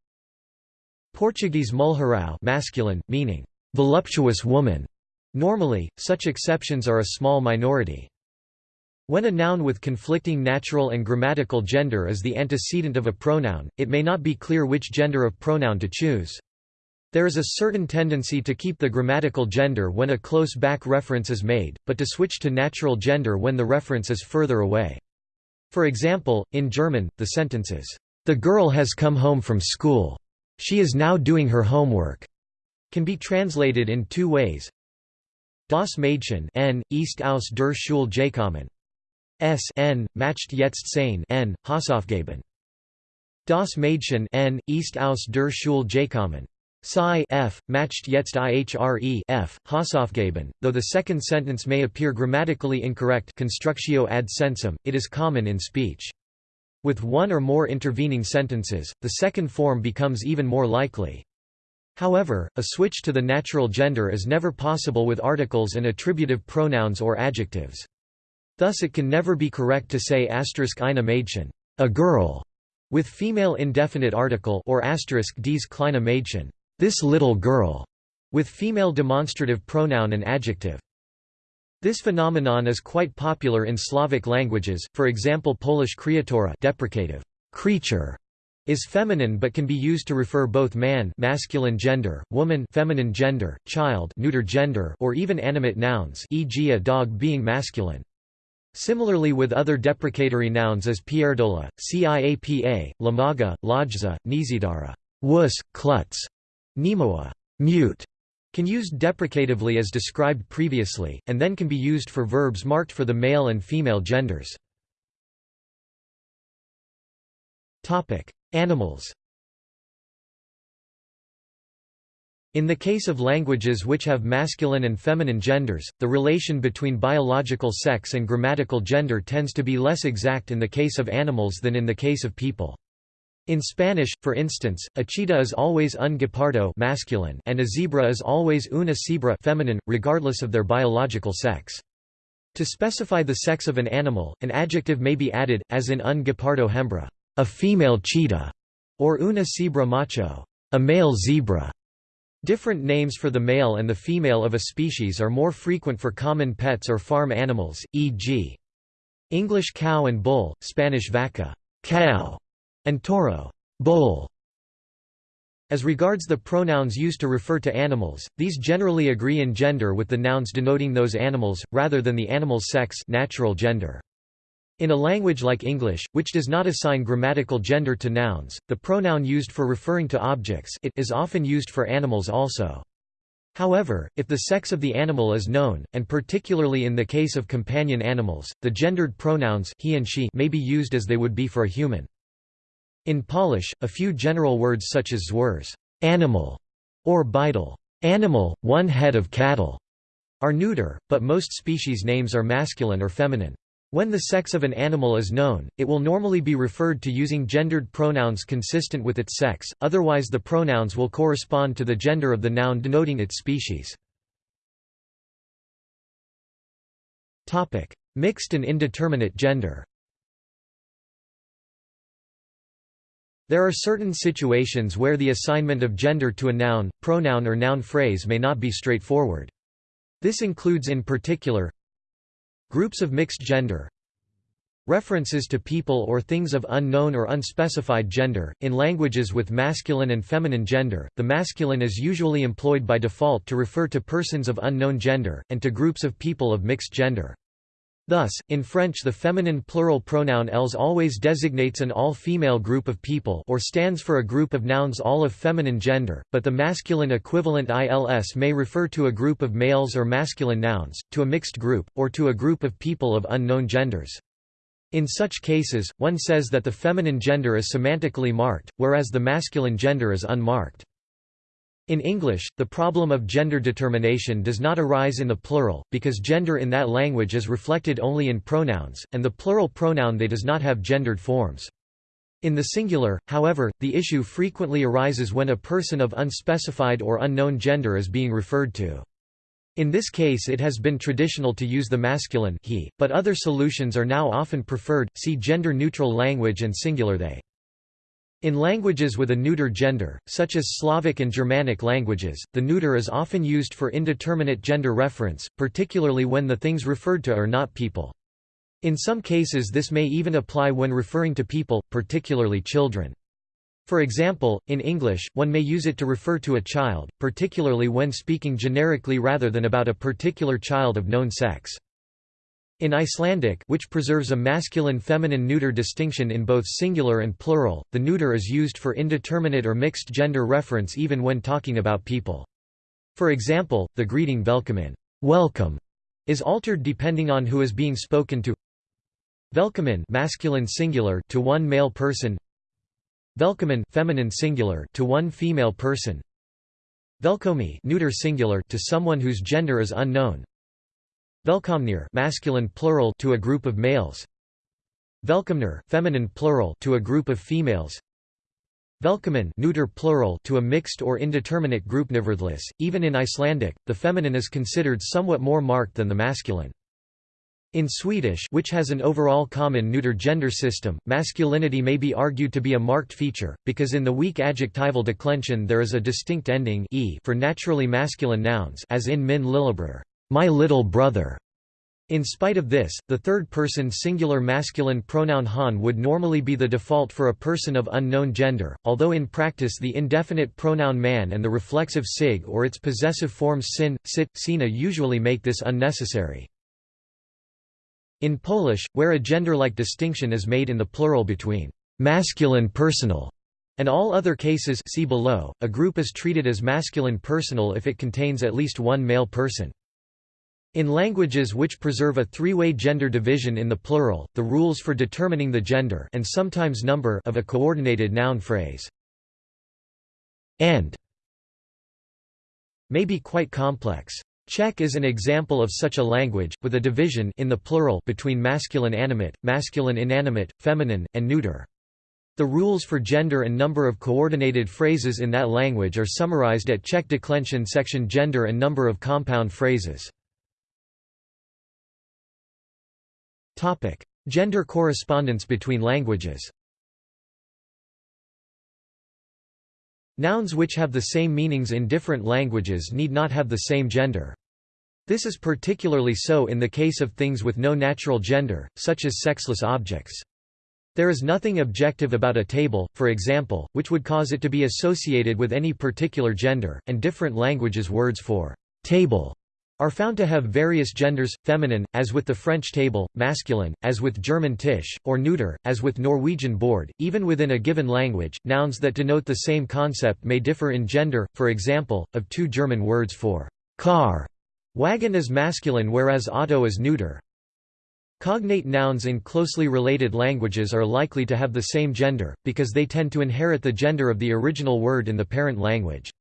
Portuguese Mulherão masculine, meaning voluptuous woman. Normally, such exceptions are a small minority. When a noun with conflicting natural and grammatical gender is the antecedent of a pronoun, it may not be clear which gender of pronoun to choose. There is a certain tendency to keep the grammatical gender when a close back reference is made, but to switch to natural gender when the reference is further away. For example, in German, the sentences, "'The girl has come home from school. She is now doing her homework' can be translated in two ways. Das Mädchen n, ist aus der Schule gekommen. S n, macht jetzt sein n, Hausaufgaben. Das Mädchen n, ist aus der Schule gekommen. Psi f, macht jetzt ihre f, though the second sentence may appear grammatically incorrect constructio ad sensum, it is common in speech. With one or more intervening sentences, the second form becomes even more likely. However, a switch to the natural gender is never possible with articles and attributive pronouns or adjectives. Thus it can never be correct to say asterisk eine Mädchen, a girl, with female indefinite article or asterisk dies kleine Mädchen, this little girl, with female demonstrative pronoun and adjective. This phenomenon is quite popular in Slavic languages, for example Polish kreatura deprecative creature is feminine but can be used to refer both man masculine gender, woman feminine gender, child neuter gender or even animate nouns e.g. a dog being masculine. Similarly with other deprecatory nouns as pierdola, ciapa, lamaga, lajza, nizidara, wuss, klutz, Nemoa mute, can used deprecatively as described previously, and then can be used for verbs marked for the male and female genders. Animals In the case of languages which have masculine and feminine genders, the relation between biological sex and grammatical gender tends to be less exact in the case of animals than in the case of people. In Spanish, for instance, a cheetah is always un guepardo masculine and a zebra is always una cebra feminine, regardless of their biological sex. To specify the sex of an animal, an adjective may be added, as in un guepardo hembra, a female cheetah, or una cebra macho, a male zebra. Different names for the male and the female of a species are more frequent for common pets or farm animals, e.g. English cow and bull, Spanish vaca cow, and toro bull. As regards the pronouns used to refer to animals, these generally agree in gender with the nouns denoting those animals, rather than the animal's sex natural gender. In a language like English, which does not assign grammatical gender to nouns, the pronoun used for referring to objects it is often used for animals also. However, if the sex of the animal is known, and particularly in the case of companion animals, the gendered pronouns he and she may be used as they would be for a human. In Polish, a few general words such as zwers animal", or bydle animal, one head of cattle", are neuter, but most species names are masculine or feminine. When the sex of an animal is known, it will normally be referred to using gendered pronouns consistent with its sex, otherwise the pronouns will correspond to the gender of the noun denoting its species. Mixed and indeterminate gender There are certain situations where the assignment of gender to a noun, pronoun or noun phrase may not be straightforward. This includes in particular Groups of mixed gender References to people or things of unknown or unspecified gender. In languages with masculine and feminine gender, the masculine is usually employed by default to refer to persons of unknown gender, and to groups of people of mixed gender. Thus, in French the feminine plural pronoun elles always designates an all-female group of people or stands for a group of nouns all of feminine gender, but the masculine equivalent ils may refer to a group of males or masculine nouns, to a mixed group, or to a group of people of unknown genders. In such cases, one says that the feminine gender is semantically marked, whereas the masculine gender is unmarked. In English, the problem of gender determination does not arise in the plural, because gender in that language is reflected only in pronouns, and the plural pronoun they does not have gendered forms. In the singular, however, the issue frequently arises when a person of unspecified or unknown gender is being referred to. In this case it has been traditional to use the masculine he, but other solutions are now often preferred, see gender-neutral language and singular they. In languages with a neuter gender, such as Slavic and Germanic languages, the neuter is often used for indeterminate gender reference, particularly when the things referred to are not people. In some cases this may even apply when referring to people, particularly children. For example, in English, one may use it to refer to a child, particularly when speaking generically rather than about a particular child of known sex. In Icelandic which preserves a masculine-feminine neuter distinction in both singular and plural, the neuter is used for indeterminate or mixed gender reference even when talking about people. For example, the greeting velkomin welcome", is altered depending on who is being spoken to. Velkomin masculine singular to one male person. Velkomin feminine singular to one female person. Velkomi neuter singular to someone whose gender is unknown Velkomnir masculine plural to a group of males. Velkomner feminine plural to a group of females. Velkomin neuter plural to a mixed or indeterminate group. Nevertheless, even in Icelandic, the feminine is considered somewhat more marked than the masculine. In Swedish which has an overall common neuter gender system, masculinity may be argued to be a marked feature, because in the weak adjectival declension there is a distinct ending e for naturally masculine nouns as in min lillebror my little brother. In spite of this, the third-person singular masculine pronoun han would normally be the default for a person of unknown gender, although in practice the indefinite pronoun man and the reflexive sig or its possessive forms sin, sit, sina usually make this unnecessary. In Polish, where a gender-like distinction is made in the plural between masculine personal and all other cases see below, a group is treated as masculine personal if it contains at least one male person. In languages which preserve a three-way gender division in the plural, the rules for determining the gender and sometimes number of a coordinated noun phrase and may be quite complex. Czech is an example of such a language, with a division in the plural between masculine animate, masculine inanimate, feminine, and neuter. The rules for gender and number of coordinated phrases in that language are summarized at Czech declension section Gender and number of compound phrases. Gender correspondence between languages Nouns which have the same meanings in different languages need not have the same gender. This is particularly so in the case of things with no natural gender, such as sexless objects. There is nothing objective about a table, for example, which would cause it to be associated with any particular gender, and different languages words for table are found to have various genders, feminine, as with the French table, masculine, as with German Tisch, or neuter, as with Norwegian bord. Even within a given language, nouns that denote the same concept may differ in gender, for example, of two German words for car. Wagen is masculine whereas auto is neuter. Cognate nouns in closely related languages are likely to have the same gender, because they tend to inherit the gender of the original word in the parent language.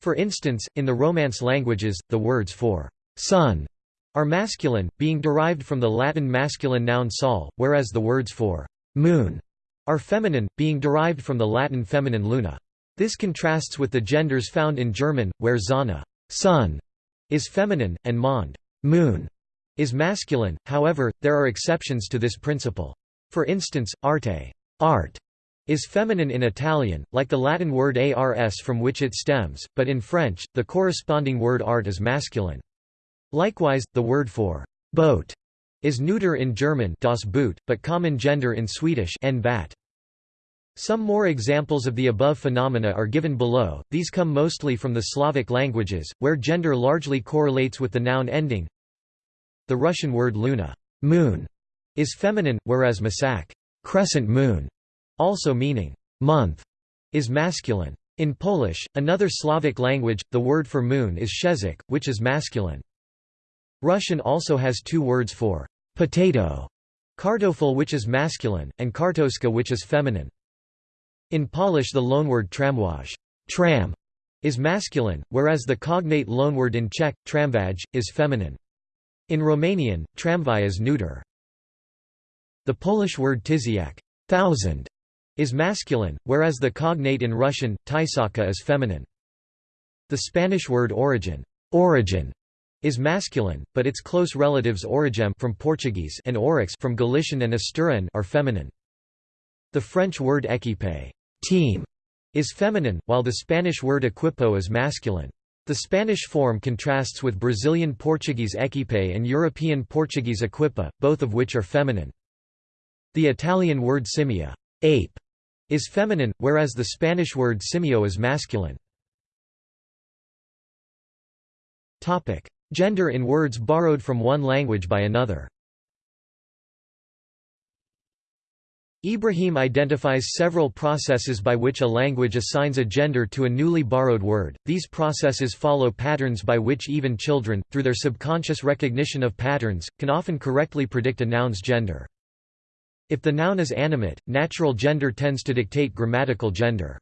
For instance, in the Romance languages, the words for sun are masculine, being derived from the Latin masculine noun sol, whereas the words for moon are feminine, being derived from the Latin feminine luna. This contrasts with the genders found in German, where Sonne sun is feminine, and Mond moon is masculine, however, there are exceptions to this principle. For instance, arte art is feminine in Italian, like the Latin word ars from which it stems, but in French, the corresponding word art is masculine. Likewise, the word for boat is neuter in German das Boot, but common gender in Swedish en bat. Some more examples of the above phenomena are given below, these come mostly from the Slavic languages, where gender largely correlates with the noun ending the Russian word luna moon, is feminine, whereas masak crescent moon, also meaning month, is masculine. In Polish, another Slavic language, the word for moon is shezik, which is masculine. Russian also has two words for potato, kartofel which is masculine, and kartoska which is feminine. In Polish the loanword tramwaj tram, is masculine, whereas the cognate loanword in Czech, tramvaj, is feminine. In Romanian, tramvai is neuter. The Polish word tysiak thousand, is masculine, whereas the cognate in Russian, tysaka is feminine. The Spanish word origin, origin is masculine, but its close relatives origem from Portuguese and oryx from Galician and Asturian are feminine. The French word équipe team is feminine, while the Spanish word equipo is masculine. The Spanish form contrasts with Brazilian Portuguese equipe and European Portuguese equipa, both of which are feminine. The Italian word simia ape, is feminine, whereas the Spanish word simio is masculine. Gender in words borrowed from one language by another Ibrahim identifies several processes by which a language assigns a gender to a newly borrowed word. These processes follow patterns by which even children, through their subconscious recognition of patterns, can often correctly predict a noun's gender. If the noun is animate, natural gender tends to dictate grammatical gender.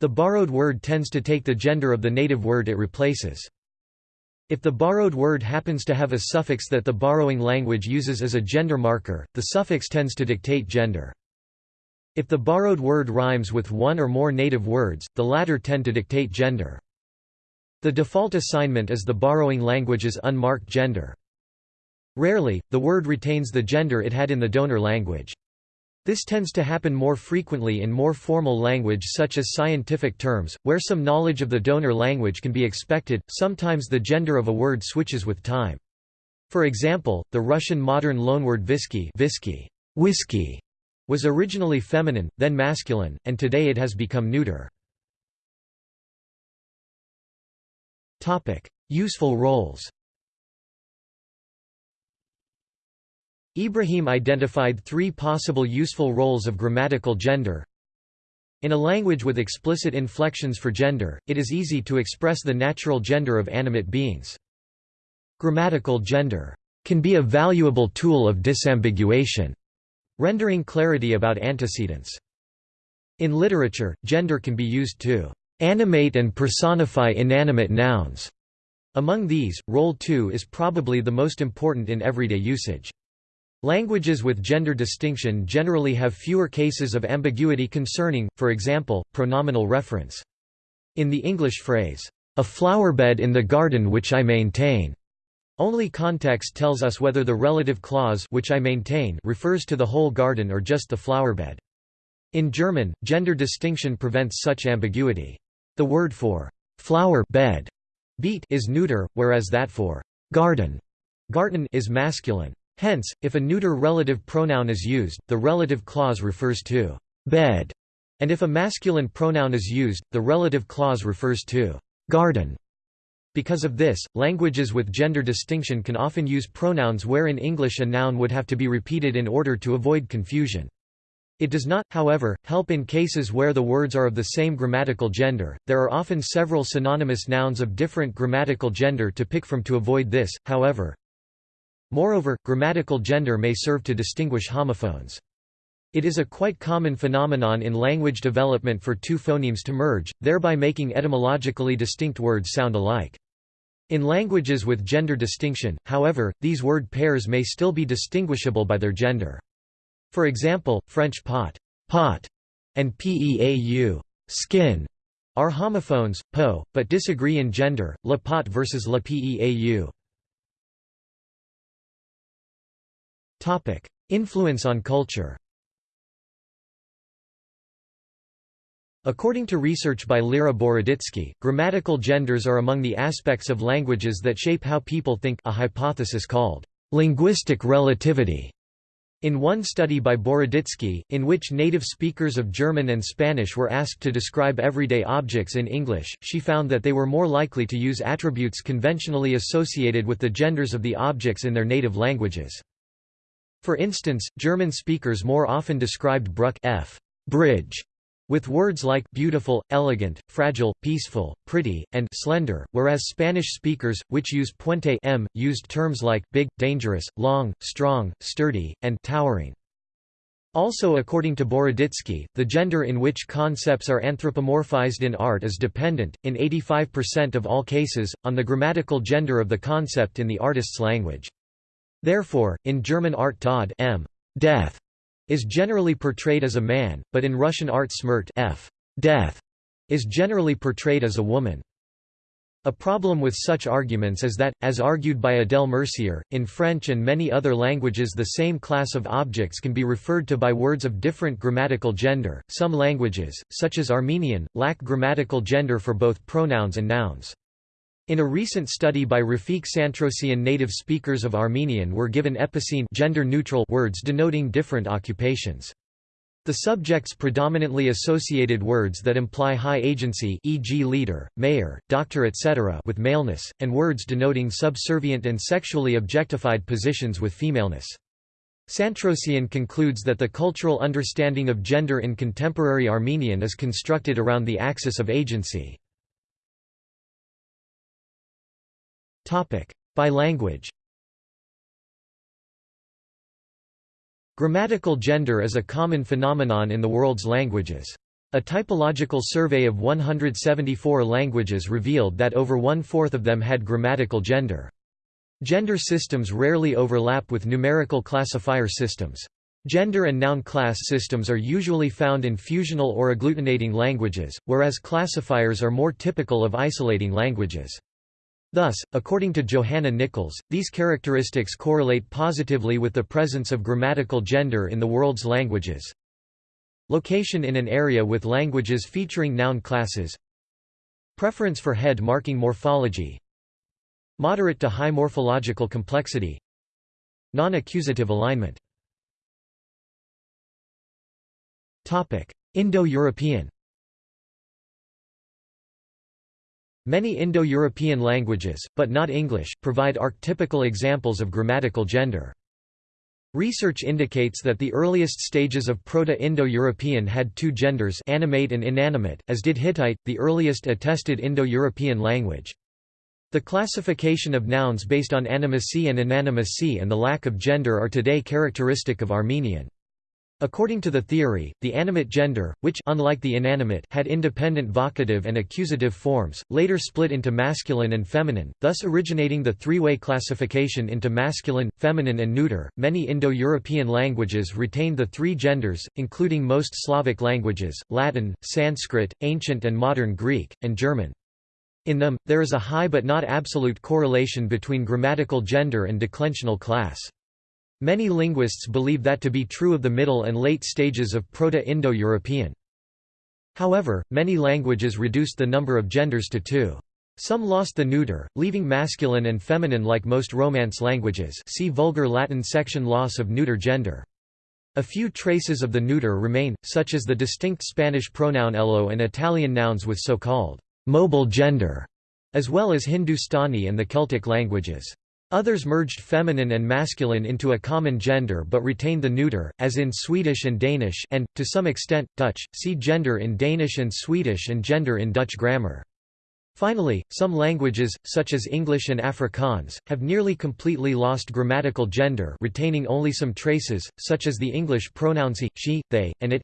The borrowed word tends to take the gender of the native word it replaces. If the borrowed word happens to have a suffix that the borrowing language uses as a gender marker, the suffix tends to dictate gender. If the borrowed word rhymes with one or more native words, the latter tend to dictate gender. The default assignment is the borrowing language's unmarked gender. Rarely, the word retains the gender it had in the donor language. This tends to happen more frequently in more formal language such as scientific terms, where some knowledge of the donor language can be expected, sometimes the gender of a word switches with time. For example, the Russian modern loanword visky, visky whiskey, was originally feminine, then masculine, and today it has become neuter. Useful roles Ibrahim identified three possible useful roles of grammatical gender. In a language with explicit inflections for gender, it is easy to express the natural gender of animate beings. Grammatical gender can be a valuable tool of disambiguation, rendering clarity about antecedents. In literature, gender can be used to animate and personify inanimate nouns. Among these, role 2 is probably the most important in everyday usage. Languages with gender distinction generally have fewer cases of ambiguity concerning, for example, pronominal reference. In the English phrase, "'a flowerbed in the garden which I maintain' only context tells us whether the relative clause which I maintain refers to the whole garden or just the flowerbed. In German, gender distinction prevents such ambiguity. The word for flower bed beet is neuter, whereas that for garden garten is masculine. Hence, if a neuter relative pronoun is used, the relative clause refers to bed, and if a masculine pronoun is used, the relative clause refers to garden. Because of this, languages with gender distinction can often use pronouns where in English a noun would have to be repeated in order to avoid confusion. It does not, however, help in cases where the words are of the same grammatical gender. There are often several synonymous nouns of different grammatical gender to pick from to avoid this, however, Moreover, grammatical gender may serve to distinguish homophones. It is a quite common phenomenon in language development for two phonemes to merge, thereby making etymologically distinct words sound alike. In languages with gender distinction, however, these word pairs may still be distinguishable by their gender. For example, French pot, pot and peau skin are homophones, po, but disagree in gender, la pot versus la peau. Topic: Influence on culture. According to research by Lera Boroditsky, grammatical genders are among the aspects of languages that shape how people think a hypothesis called linguistic relativity. In one study by Boroditsky, in which native speakers of German and Spanish were asked to describe everyday objects in English, she found that they were more likely to use attributes conventionally associated with the genders of the objects in their native languages. For instance, German speakers more often described Brücke f bridge with words like beautiful, elegant, fragile, peaceful, pretty, and slender, whereas Spanish speakers, which use puente m, used terms like big, dangerous, long, strong, sturdy, and towering. Also according to Boroditsky, the gender in which concepts are anthropomorphized in art is dependent, in 85% of all cases, on the grammatical gender of the concept in the artist's language. Therefore, in German art Tod m death is generally portrayed as a man, but in Russian art Smert f death is generally portrayed as a woman. A problem with such arguments is that, as argued by Adèle Mercier, in French and many other languages the same class of objects can be referred to by words of different grammatical gender. Some languages, such as Armenian, lack grammatical gender for both pronouns and nouns. In a recent study by Rafik Santrosian native speakers of Armenian were given epicene gender-neutral words denoting different occupations. The subjects predominantly associated words that imply high agency e.g. leader, mayor, doctor etc. with maleness, and words denoting subservient and sexually objectified positions with femaleness. Santrosian concludes that the cultural understanding of gender in contemporary Armenian is constructed around the axis of agency. By language Grammatical gender is a common phenomenon in the world's languages. A typological survey of 174 languages revealed that over one-fourth of them had grammatical gender. Gender systems rarely overlap with numerical classifier systems. Gender and noun class systems are usually found in fusional or agglutinating languages, whereas classifiers are more typical of isolating languages. Thus, according to Johanna Nichols, these characteristics correlate positively with the presence of grammatical gender in the world's languages. Location in an area with languages featuring noun classes. Preference for head marking morphology. Moderate to high morphological complexity. Non-accusative alignment. Indo-European Many Indo-European languages, but not English, provide archetypical examples of grammatical gender. Research indicates that the earliest stages of Proto-Indo-European had two genders animate and inanimate, as did Hittite, the earliest attested Indo-European language. The classification of nouns based on animacy and inanimacy and the lack of gender are today characteristic of Armenian. According to the theory, the animate gender, which unlike the inanimate had independent vocative and accusative forms, later split into masculine and feminine, thus originating the three-way classification into masculine, feminine and neuter. Many Indo-European languages retained the three genders, including most Slavic languages, Latin, Sanskrit, ancient and modern Greek, and German. In them, there is a high but not absolute correlation between grammatical gender and declensional class. Many linguists believe that to be true of the middle and late stages of Proto-Indo-European. However, many languages reduced the number of genders to two. Some lost the neuter, leaving masculine and feminine like most Romance languages see Vulgar Latin section loss of neuter gender. A few traces of the neuter remain, such as the distinct Spanish pronoun ello and Italian nouns with so-called mobile gender, as well as Hindustani and the Celtic languages. Others merged feminine and masculine into a common gender but retained the neuter, as in Swedish and Danish and, to some extent, Dutch. See gender in Danish and Swedish and gender in Dutch grammar. Finally, some languages, such as English and Afrikaans, have nearly completely lost grammatical gender retaining only some traces, such as the English pronouns he, she, they, and it.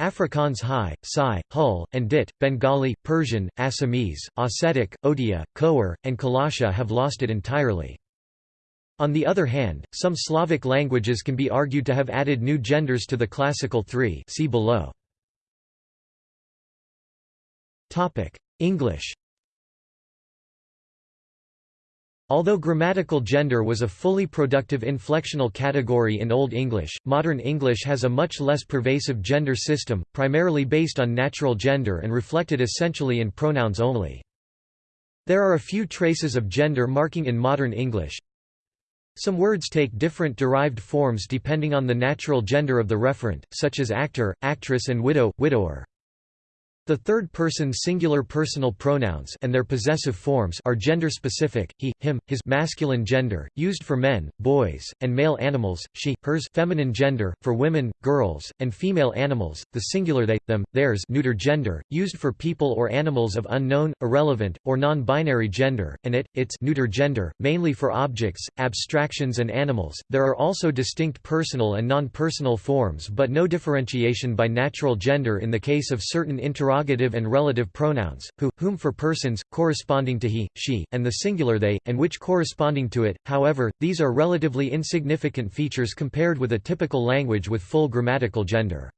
Afrikaans hy, sy, Hul, and Dit, Bengali, Persian, Assamese, Ossetic, Odia, Khowar, and Kalasha have lost it entirely. On the other hand, some Slavic languages can be argued to have added new genders to the classical three see below. English Although grammatical gender was a fully productive inflectional category in Old English, modern English has a much less pervasive gender system, primarily based on natural gender and reflected essentially in pronouns only. There are a few traces of gender marking in modern English, some words take different derived forms depending on the natural gender of the referent, such as actor, actress and widow, widower. The third-person singular personal pronouns and their possessive forms are gender-specific, he, him, his masculine gender, used for men, boys, and male animals, she, hers feminine gender, for women, girls, and female animals, the singular they, them, theirs neuter gender, used for people or animals of unknown, irrelevant, or non-binary gender, and it, its neuter gender, mainly for objects, abstractions and animals. There are also distinct personal and non-personal forms but no differentiation by natural gender in the case of certain interrogative interrogative and relative pronouns, who, whom for persons, corresponding to he, she, and the singular they, and which corresponding to it, however, these are relatively insignificant features compared with a typical language with full grammatical gender.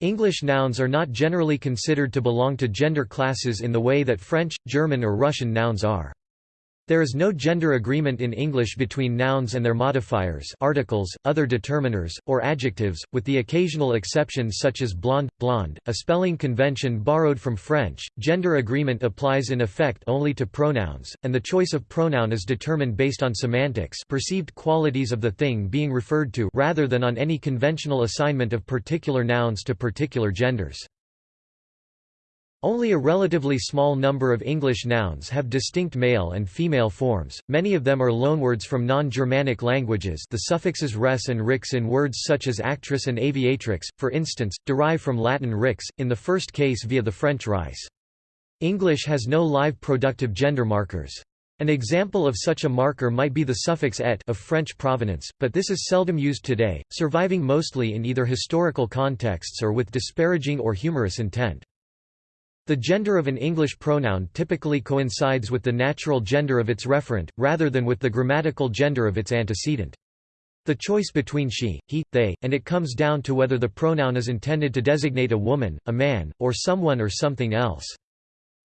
English nouns are not generally considered to belong to gender classes in the way that French, German or Russian nouns are. There is no gender agreement in English between nouns and their modifiers articles, other determiners, or adjectives, with the occasional exceptions such as blonde, blonde, a spelling convention borrowed from French. Gender agreement applies in effect only to pronouns, and the choice of pronoun is determined based on semantics perceived qualities of the thing being referred to rather than on any conventional assignment of particular nouns to particular genders. Only a relatively small number of English nouns have distinct male and female forms, many of them are loanwords from non-Germanic languages the suffixes res and rix in words such as actress and aviatrix, for instance, derive from Latin rix, in the first case via the French rice. English has no live productive gender markers. An example of such a marker might be the suffix et of French provenance, but this is seldom used today, surviving mostly in either historical contexts or with disparaging or humorous intent. The gender of an English pronoun typically coincides with the natural gender of its referent, rather than with the grammatical gender of its antecedent. The choice between she, he, they, and it comes down to whether the pronoun is intended to designate a woman, a man, or someone or something else.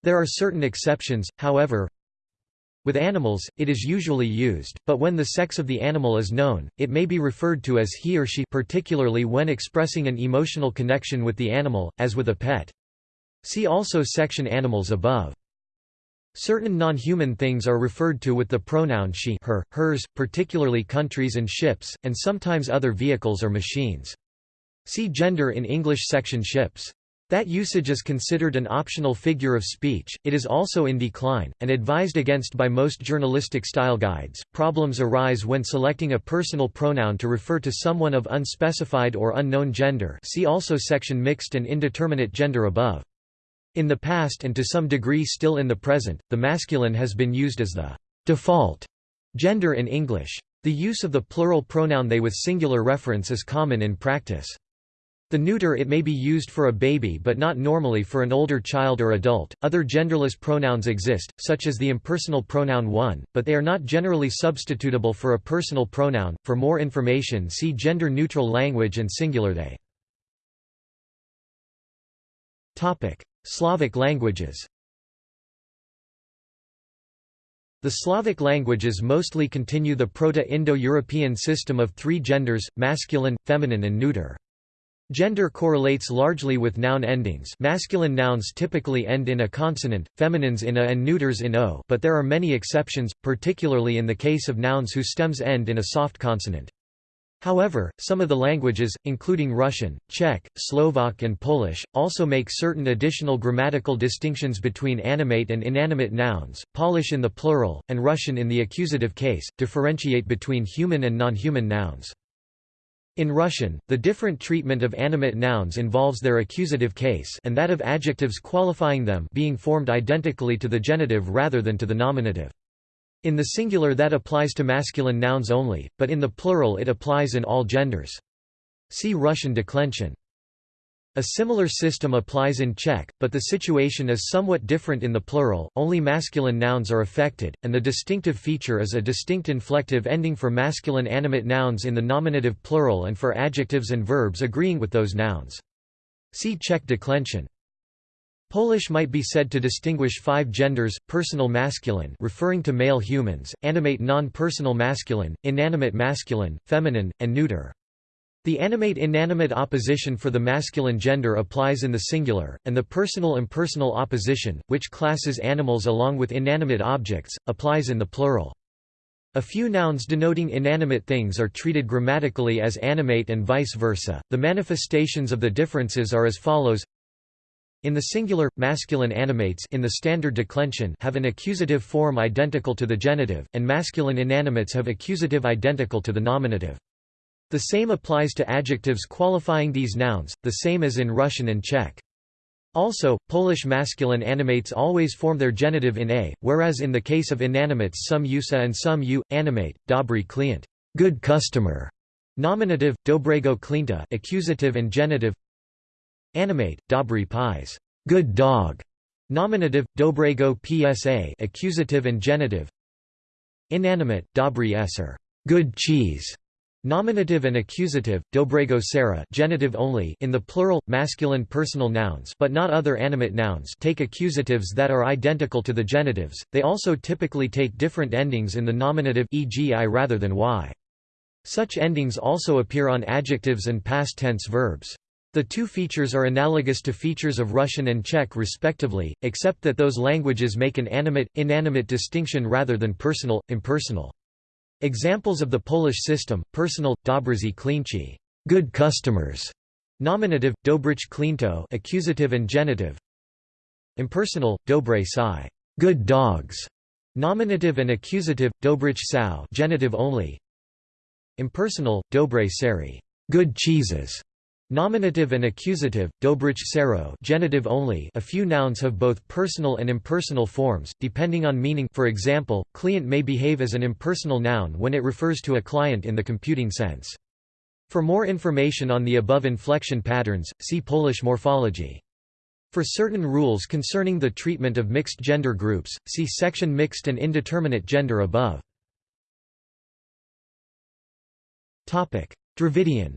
There are certain exceptions, however. With animals, it is usually used, but when the sex of the animal is known, it may be referred to as he or she particularly when expressing an emotional connection with the animal, as with a pet. See also section Animals above. Certain non-human things are referred to with the pronoun she her, hers, particularly countries and ships, and sometimes other vehicles or machines. See gender in English section ships. That usage is considered an optional figure of speech, it is also in decline, and advised against by most journalistic style guides. Problems arise when selecting a personal pronoun to refer to someone of unspecified or unknown gender see also section Mixed and indeterminate gender above. In the past and to some degree still in the present, the masculine has been used as the default gender in English. The use of the plural pronoun they with singular reference is common in practice. The neuter it may be used for a baby but not normally for an older child or adult. Other genderless pronouns exist, such as the impersonal pronoun one, but they are not generally substitutable for a personal pronoun. For more information, see gender neutral language and singular they. Topic: Slavic languages. The Slavic languages mostly continue the Proto-Indo-European system of three genders, masculine, feminine and neuter. Gender correlates largely with noun endings masculine nouns typically end in a consonant, feminines in a and neuters in o but there are many exceptions, particularly in the case of nouns whose stems end in a soft consonant. However, some of the languages, including Russian, Czech, Slovak and Polish, also make certain additional grammatical distinctions between animate and inanimate nouns, Polish in the plural, and Russian in the accusative case, differentiate between human and non-human nouns. In Russian, the different treatment of animate nouns involves their accusative case and that of adjectives qualifying them being formed identically to the genitive rather than to the nominative. In the singular that applies to masculine nouns only, but in the plural it applies in all genders. See Russian declension. A similar system applies in Czech, but the situation is somewhat different in the plural, only masculine nouns are affected, and the distinctive feature is a distinct inflective ending for masculine animate nouns in the nominative plural and for adjectives and verbs agreeing with those nouns. See Czech declension. Polish might be said to distinguish five genders, personal masculine referring to male humans, animate non-personal masculine, inanimate masculine, feminine, and neuter. The animate-inanimate opposition for the masculine gender applies in the singular, and the personal-impersonal opposition, which classes animals along with inanimate objects, applies in the plural. A few nouns denoting inanimate things are treated grammatically as animate and vice versa. The manifestations of the differences are as follows. In the singular, masculine animates in the standard declension have an accusative form identical to the genitive, and masculine inanimates have accusative identical to the nominative. The same applies to adjectives qualifying these nouns, the same as in Russian and Czech. Also, Polish masculine animates always form their genitive in a, whereas in the case of inanimates some use a and some u, animate, dobry klient, good customer, nominative, dobrego klienta, accusative and genitive, animate, dobry pies, good dog, nominative, dobrego psa, accusative and genitive, inanimate, dobry eser, good cheese, Nominative and accusative, dobrego sera genitive only in the plural, masculine personal nouns but not other animate nouns take accusatives that are identical to the genitives, they also typically take different endings in the nominative e.g. i rather than y. Such endings also appear on adjectives and past tense verbs. The two features are analogous to features of Russian and Czech respectively, except that those languages make an animate-inanimate distinction rather than personal-impersonal. Examples of the Polish system: personal, dobrzy klienci, good customers; nominative, dobrych kliento, accusative and genitive; impersonal, dobre psy, good dogs; nominative and accusative, dobrych sow, genitive only; impersonal, dobre sery, good cheeses; Nominative and accusative, dobrych sero genitive only a few nouns have both personal and impersonal forms, depending on meaning for example, client may behave as an impersonal noun when it refers to a client in the computing sense. For more information on the above inflection patterns, see Polish morphology. For certain rules concerning the treatment of mixed gender groups, see section Mixed and indeterminate gender above. Dravidian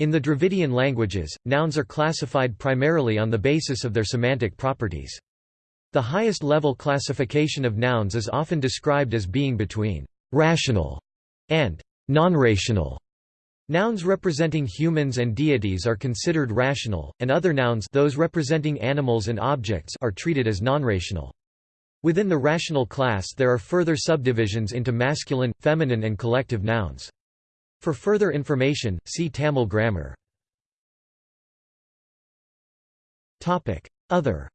In the Dravidian languages, nouns are classified primarily on the basis of their semantic properties. The highest level classification of nouns is often described as being between rational and non-rational. Nouns representing humans and deities are considered rational, and other nouns those representing animals and objects are treated as non-rational. Within the rational class there are further subdivisions into masculine, feminine and collective nouns. For further information, see Tamil grammar. Other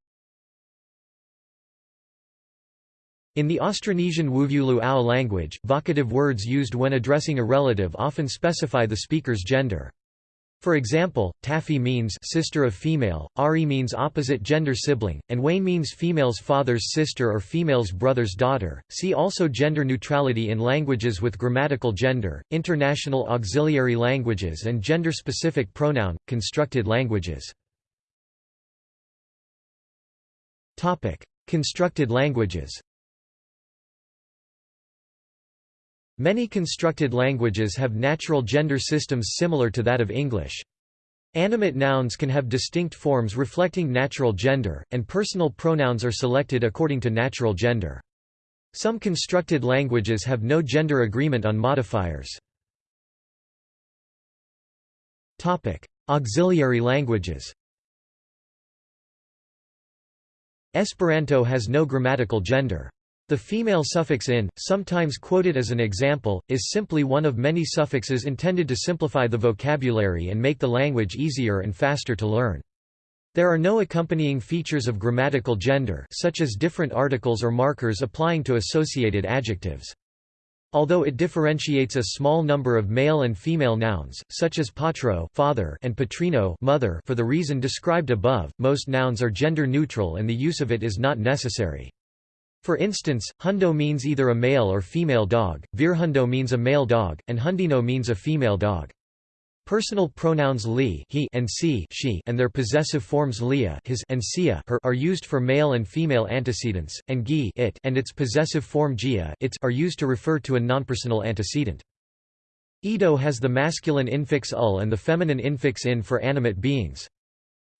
In the Austronesian Wuvulu-Au language, vocative words used when addressing a relative often specify the speaker's gender. For example, Taffy means sister of female, Ari means opposite gender sibling, and Wayne means female's father's sister or female's brother's daughter. See also gender neutrality in languages with grammatical gender, international auxiliary languages and gender-specific pronoun, constructed languages. Topic: Constructed languages. Many constructed languages have natural gender systems similar to that of English. Animate nouns can have distinct forms reflecting natural gender, and personal pronouns are selected according to natural gender. Some constructed languages have no gender agreement on modifiers. Auxiliary languages Esperanto has no grammatical gender. The female suffix in, sometimes quoted as an example, is simply one of many suffixes intended to simplify the vocabulary and make the language easier and faster to learn. There are no accompanying features of grammatical gender such as different articles or markers applying to associated adjectives. Although it differentiates a small number of male and female nouns, such as patro father and patrino mother for the reason described above, most nouns are gender neutral and the use of it is not necessary. For instance, hundo means either a male or female dog, virhundo means a male dog, and hundino means a female dog. Personal pronouns li he and si she and their possessive forms lia his and sia her are used for male and female antecedents, and gi it and its possessive form gia its are used to refer to a nonpersonal antecedent. Ido has the masculine infix ul and the feminine infix in for animate beings.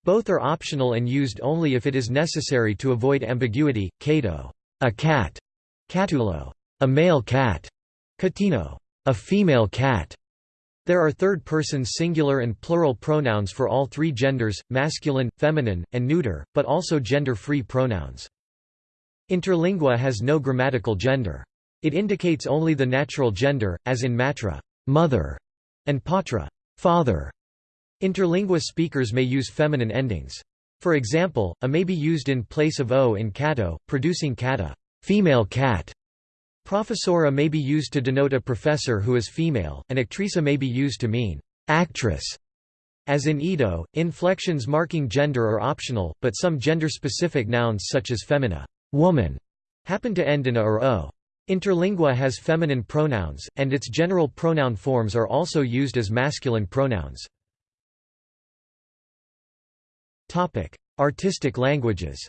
Both are optional and used only if it is necessary to avoid ambiguity. Kato a cat, katulo, a male cat, katino, a female cat. There are third-person singular and plural pronouns for all three genders, masculine, feminine, and neuter, but also gender-free pronouns. Interlingua has no grammatical gender. It indicates only the natural gender, as in matra mother", and patra father". Interlingua speakers may use feminine endings. For example, a may be used in place of o in catto, producing catta female cat". Professora may be used to denote a professor who is female, and actrisa may be used to mean actress. As in Ido, inflections marking gender are optional, but some gender-specific nouns such as femina woman", happen to end in a or o. Interlingua has feminine pronouns, and its general pronoun forms are also used as masculine pronouns. Artistic languages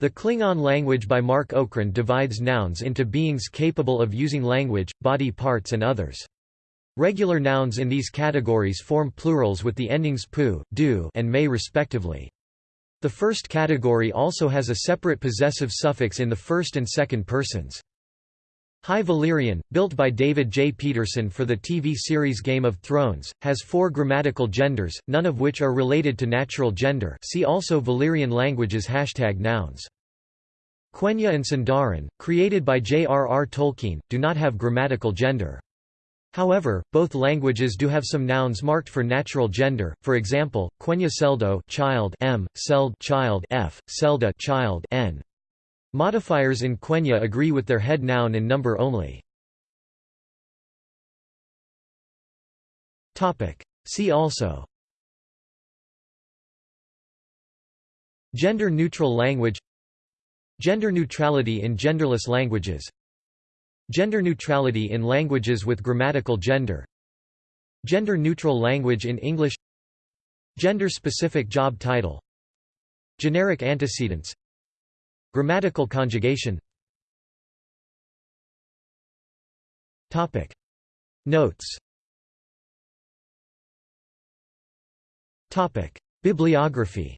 The Klingon language by Marc Okrand divides nouns into beings capable of using language, body parts and others. Regular nouns in these categories form plurals with the endings pu, du and may respectively. The first category also has a separate possessive suffix in the first and second persons. High Valyrian, built by David J. Peterson for the TV series Game of Thrones, has four grammatical genders, none of which are related to natural gender see also Valyrian languages hashtag nouns. Quenya and Sindarin, created by J.R.R. Tolkien, do not have grammatical gender. However, both languages do have some nouns marked for natural gender. For example, Quenya Seldo child m, Seld child f, Selda child n. Modifiers in Quenya agree with their head noun in number only. See also. Gender-neutral language. Gender neutrality in genderless languages. Gender neutrality in languages with grammatical gender. Gender-neutral language in English. Gender-specific job title. Generic antecedents Grammatical conjugation. Topic. Notes. Topic. Bibliography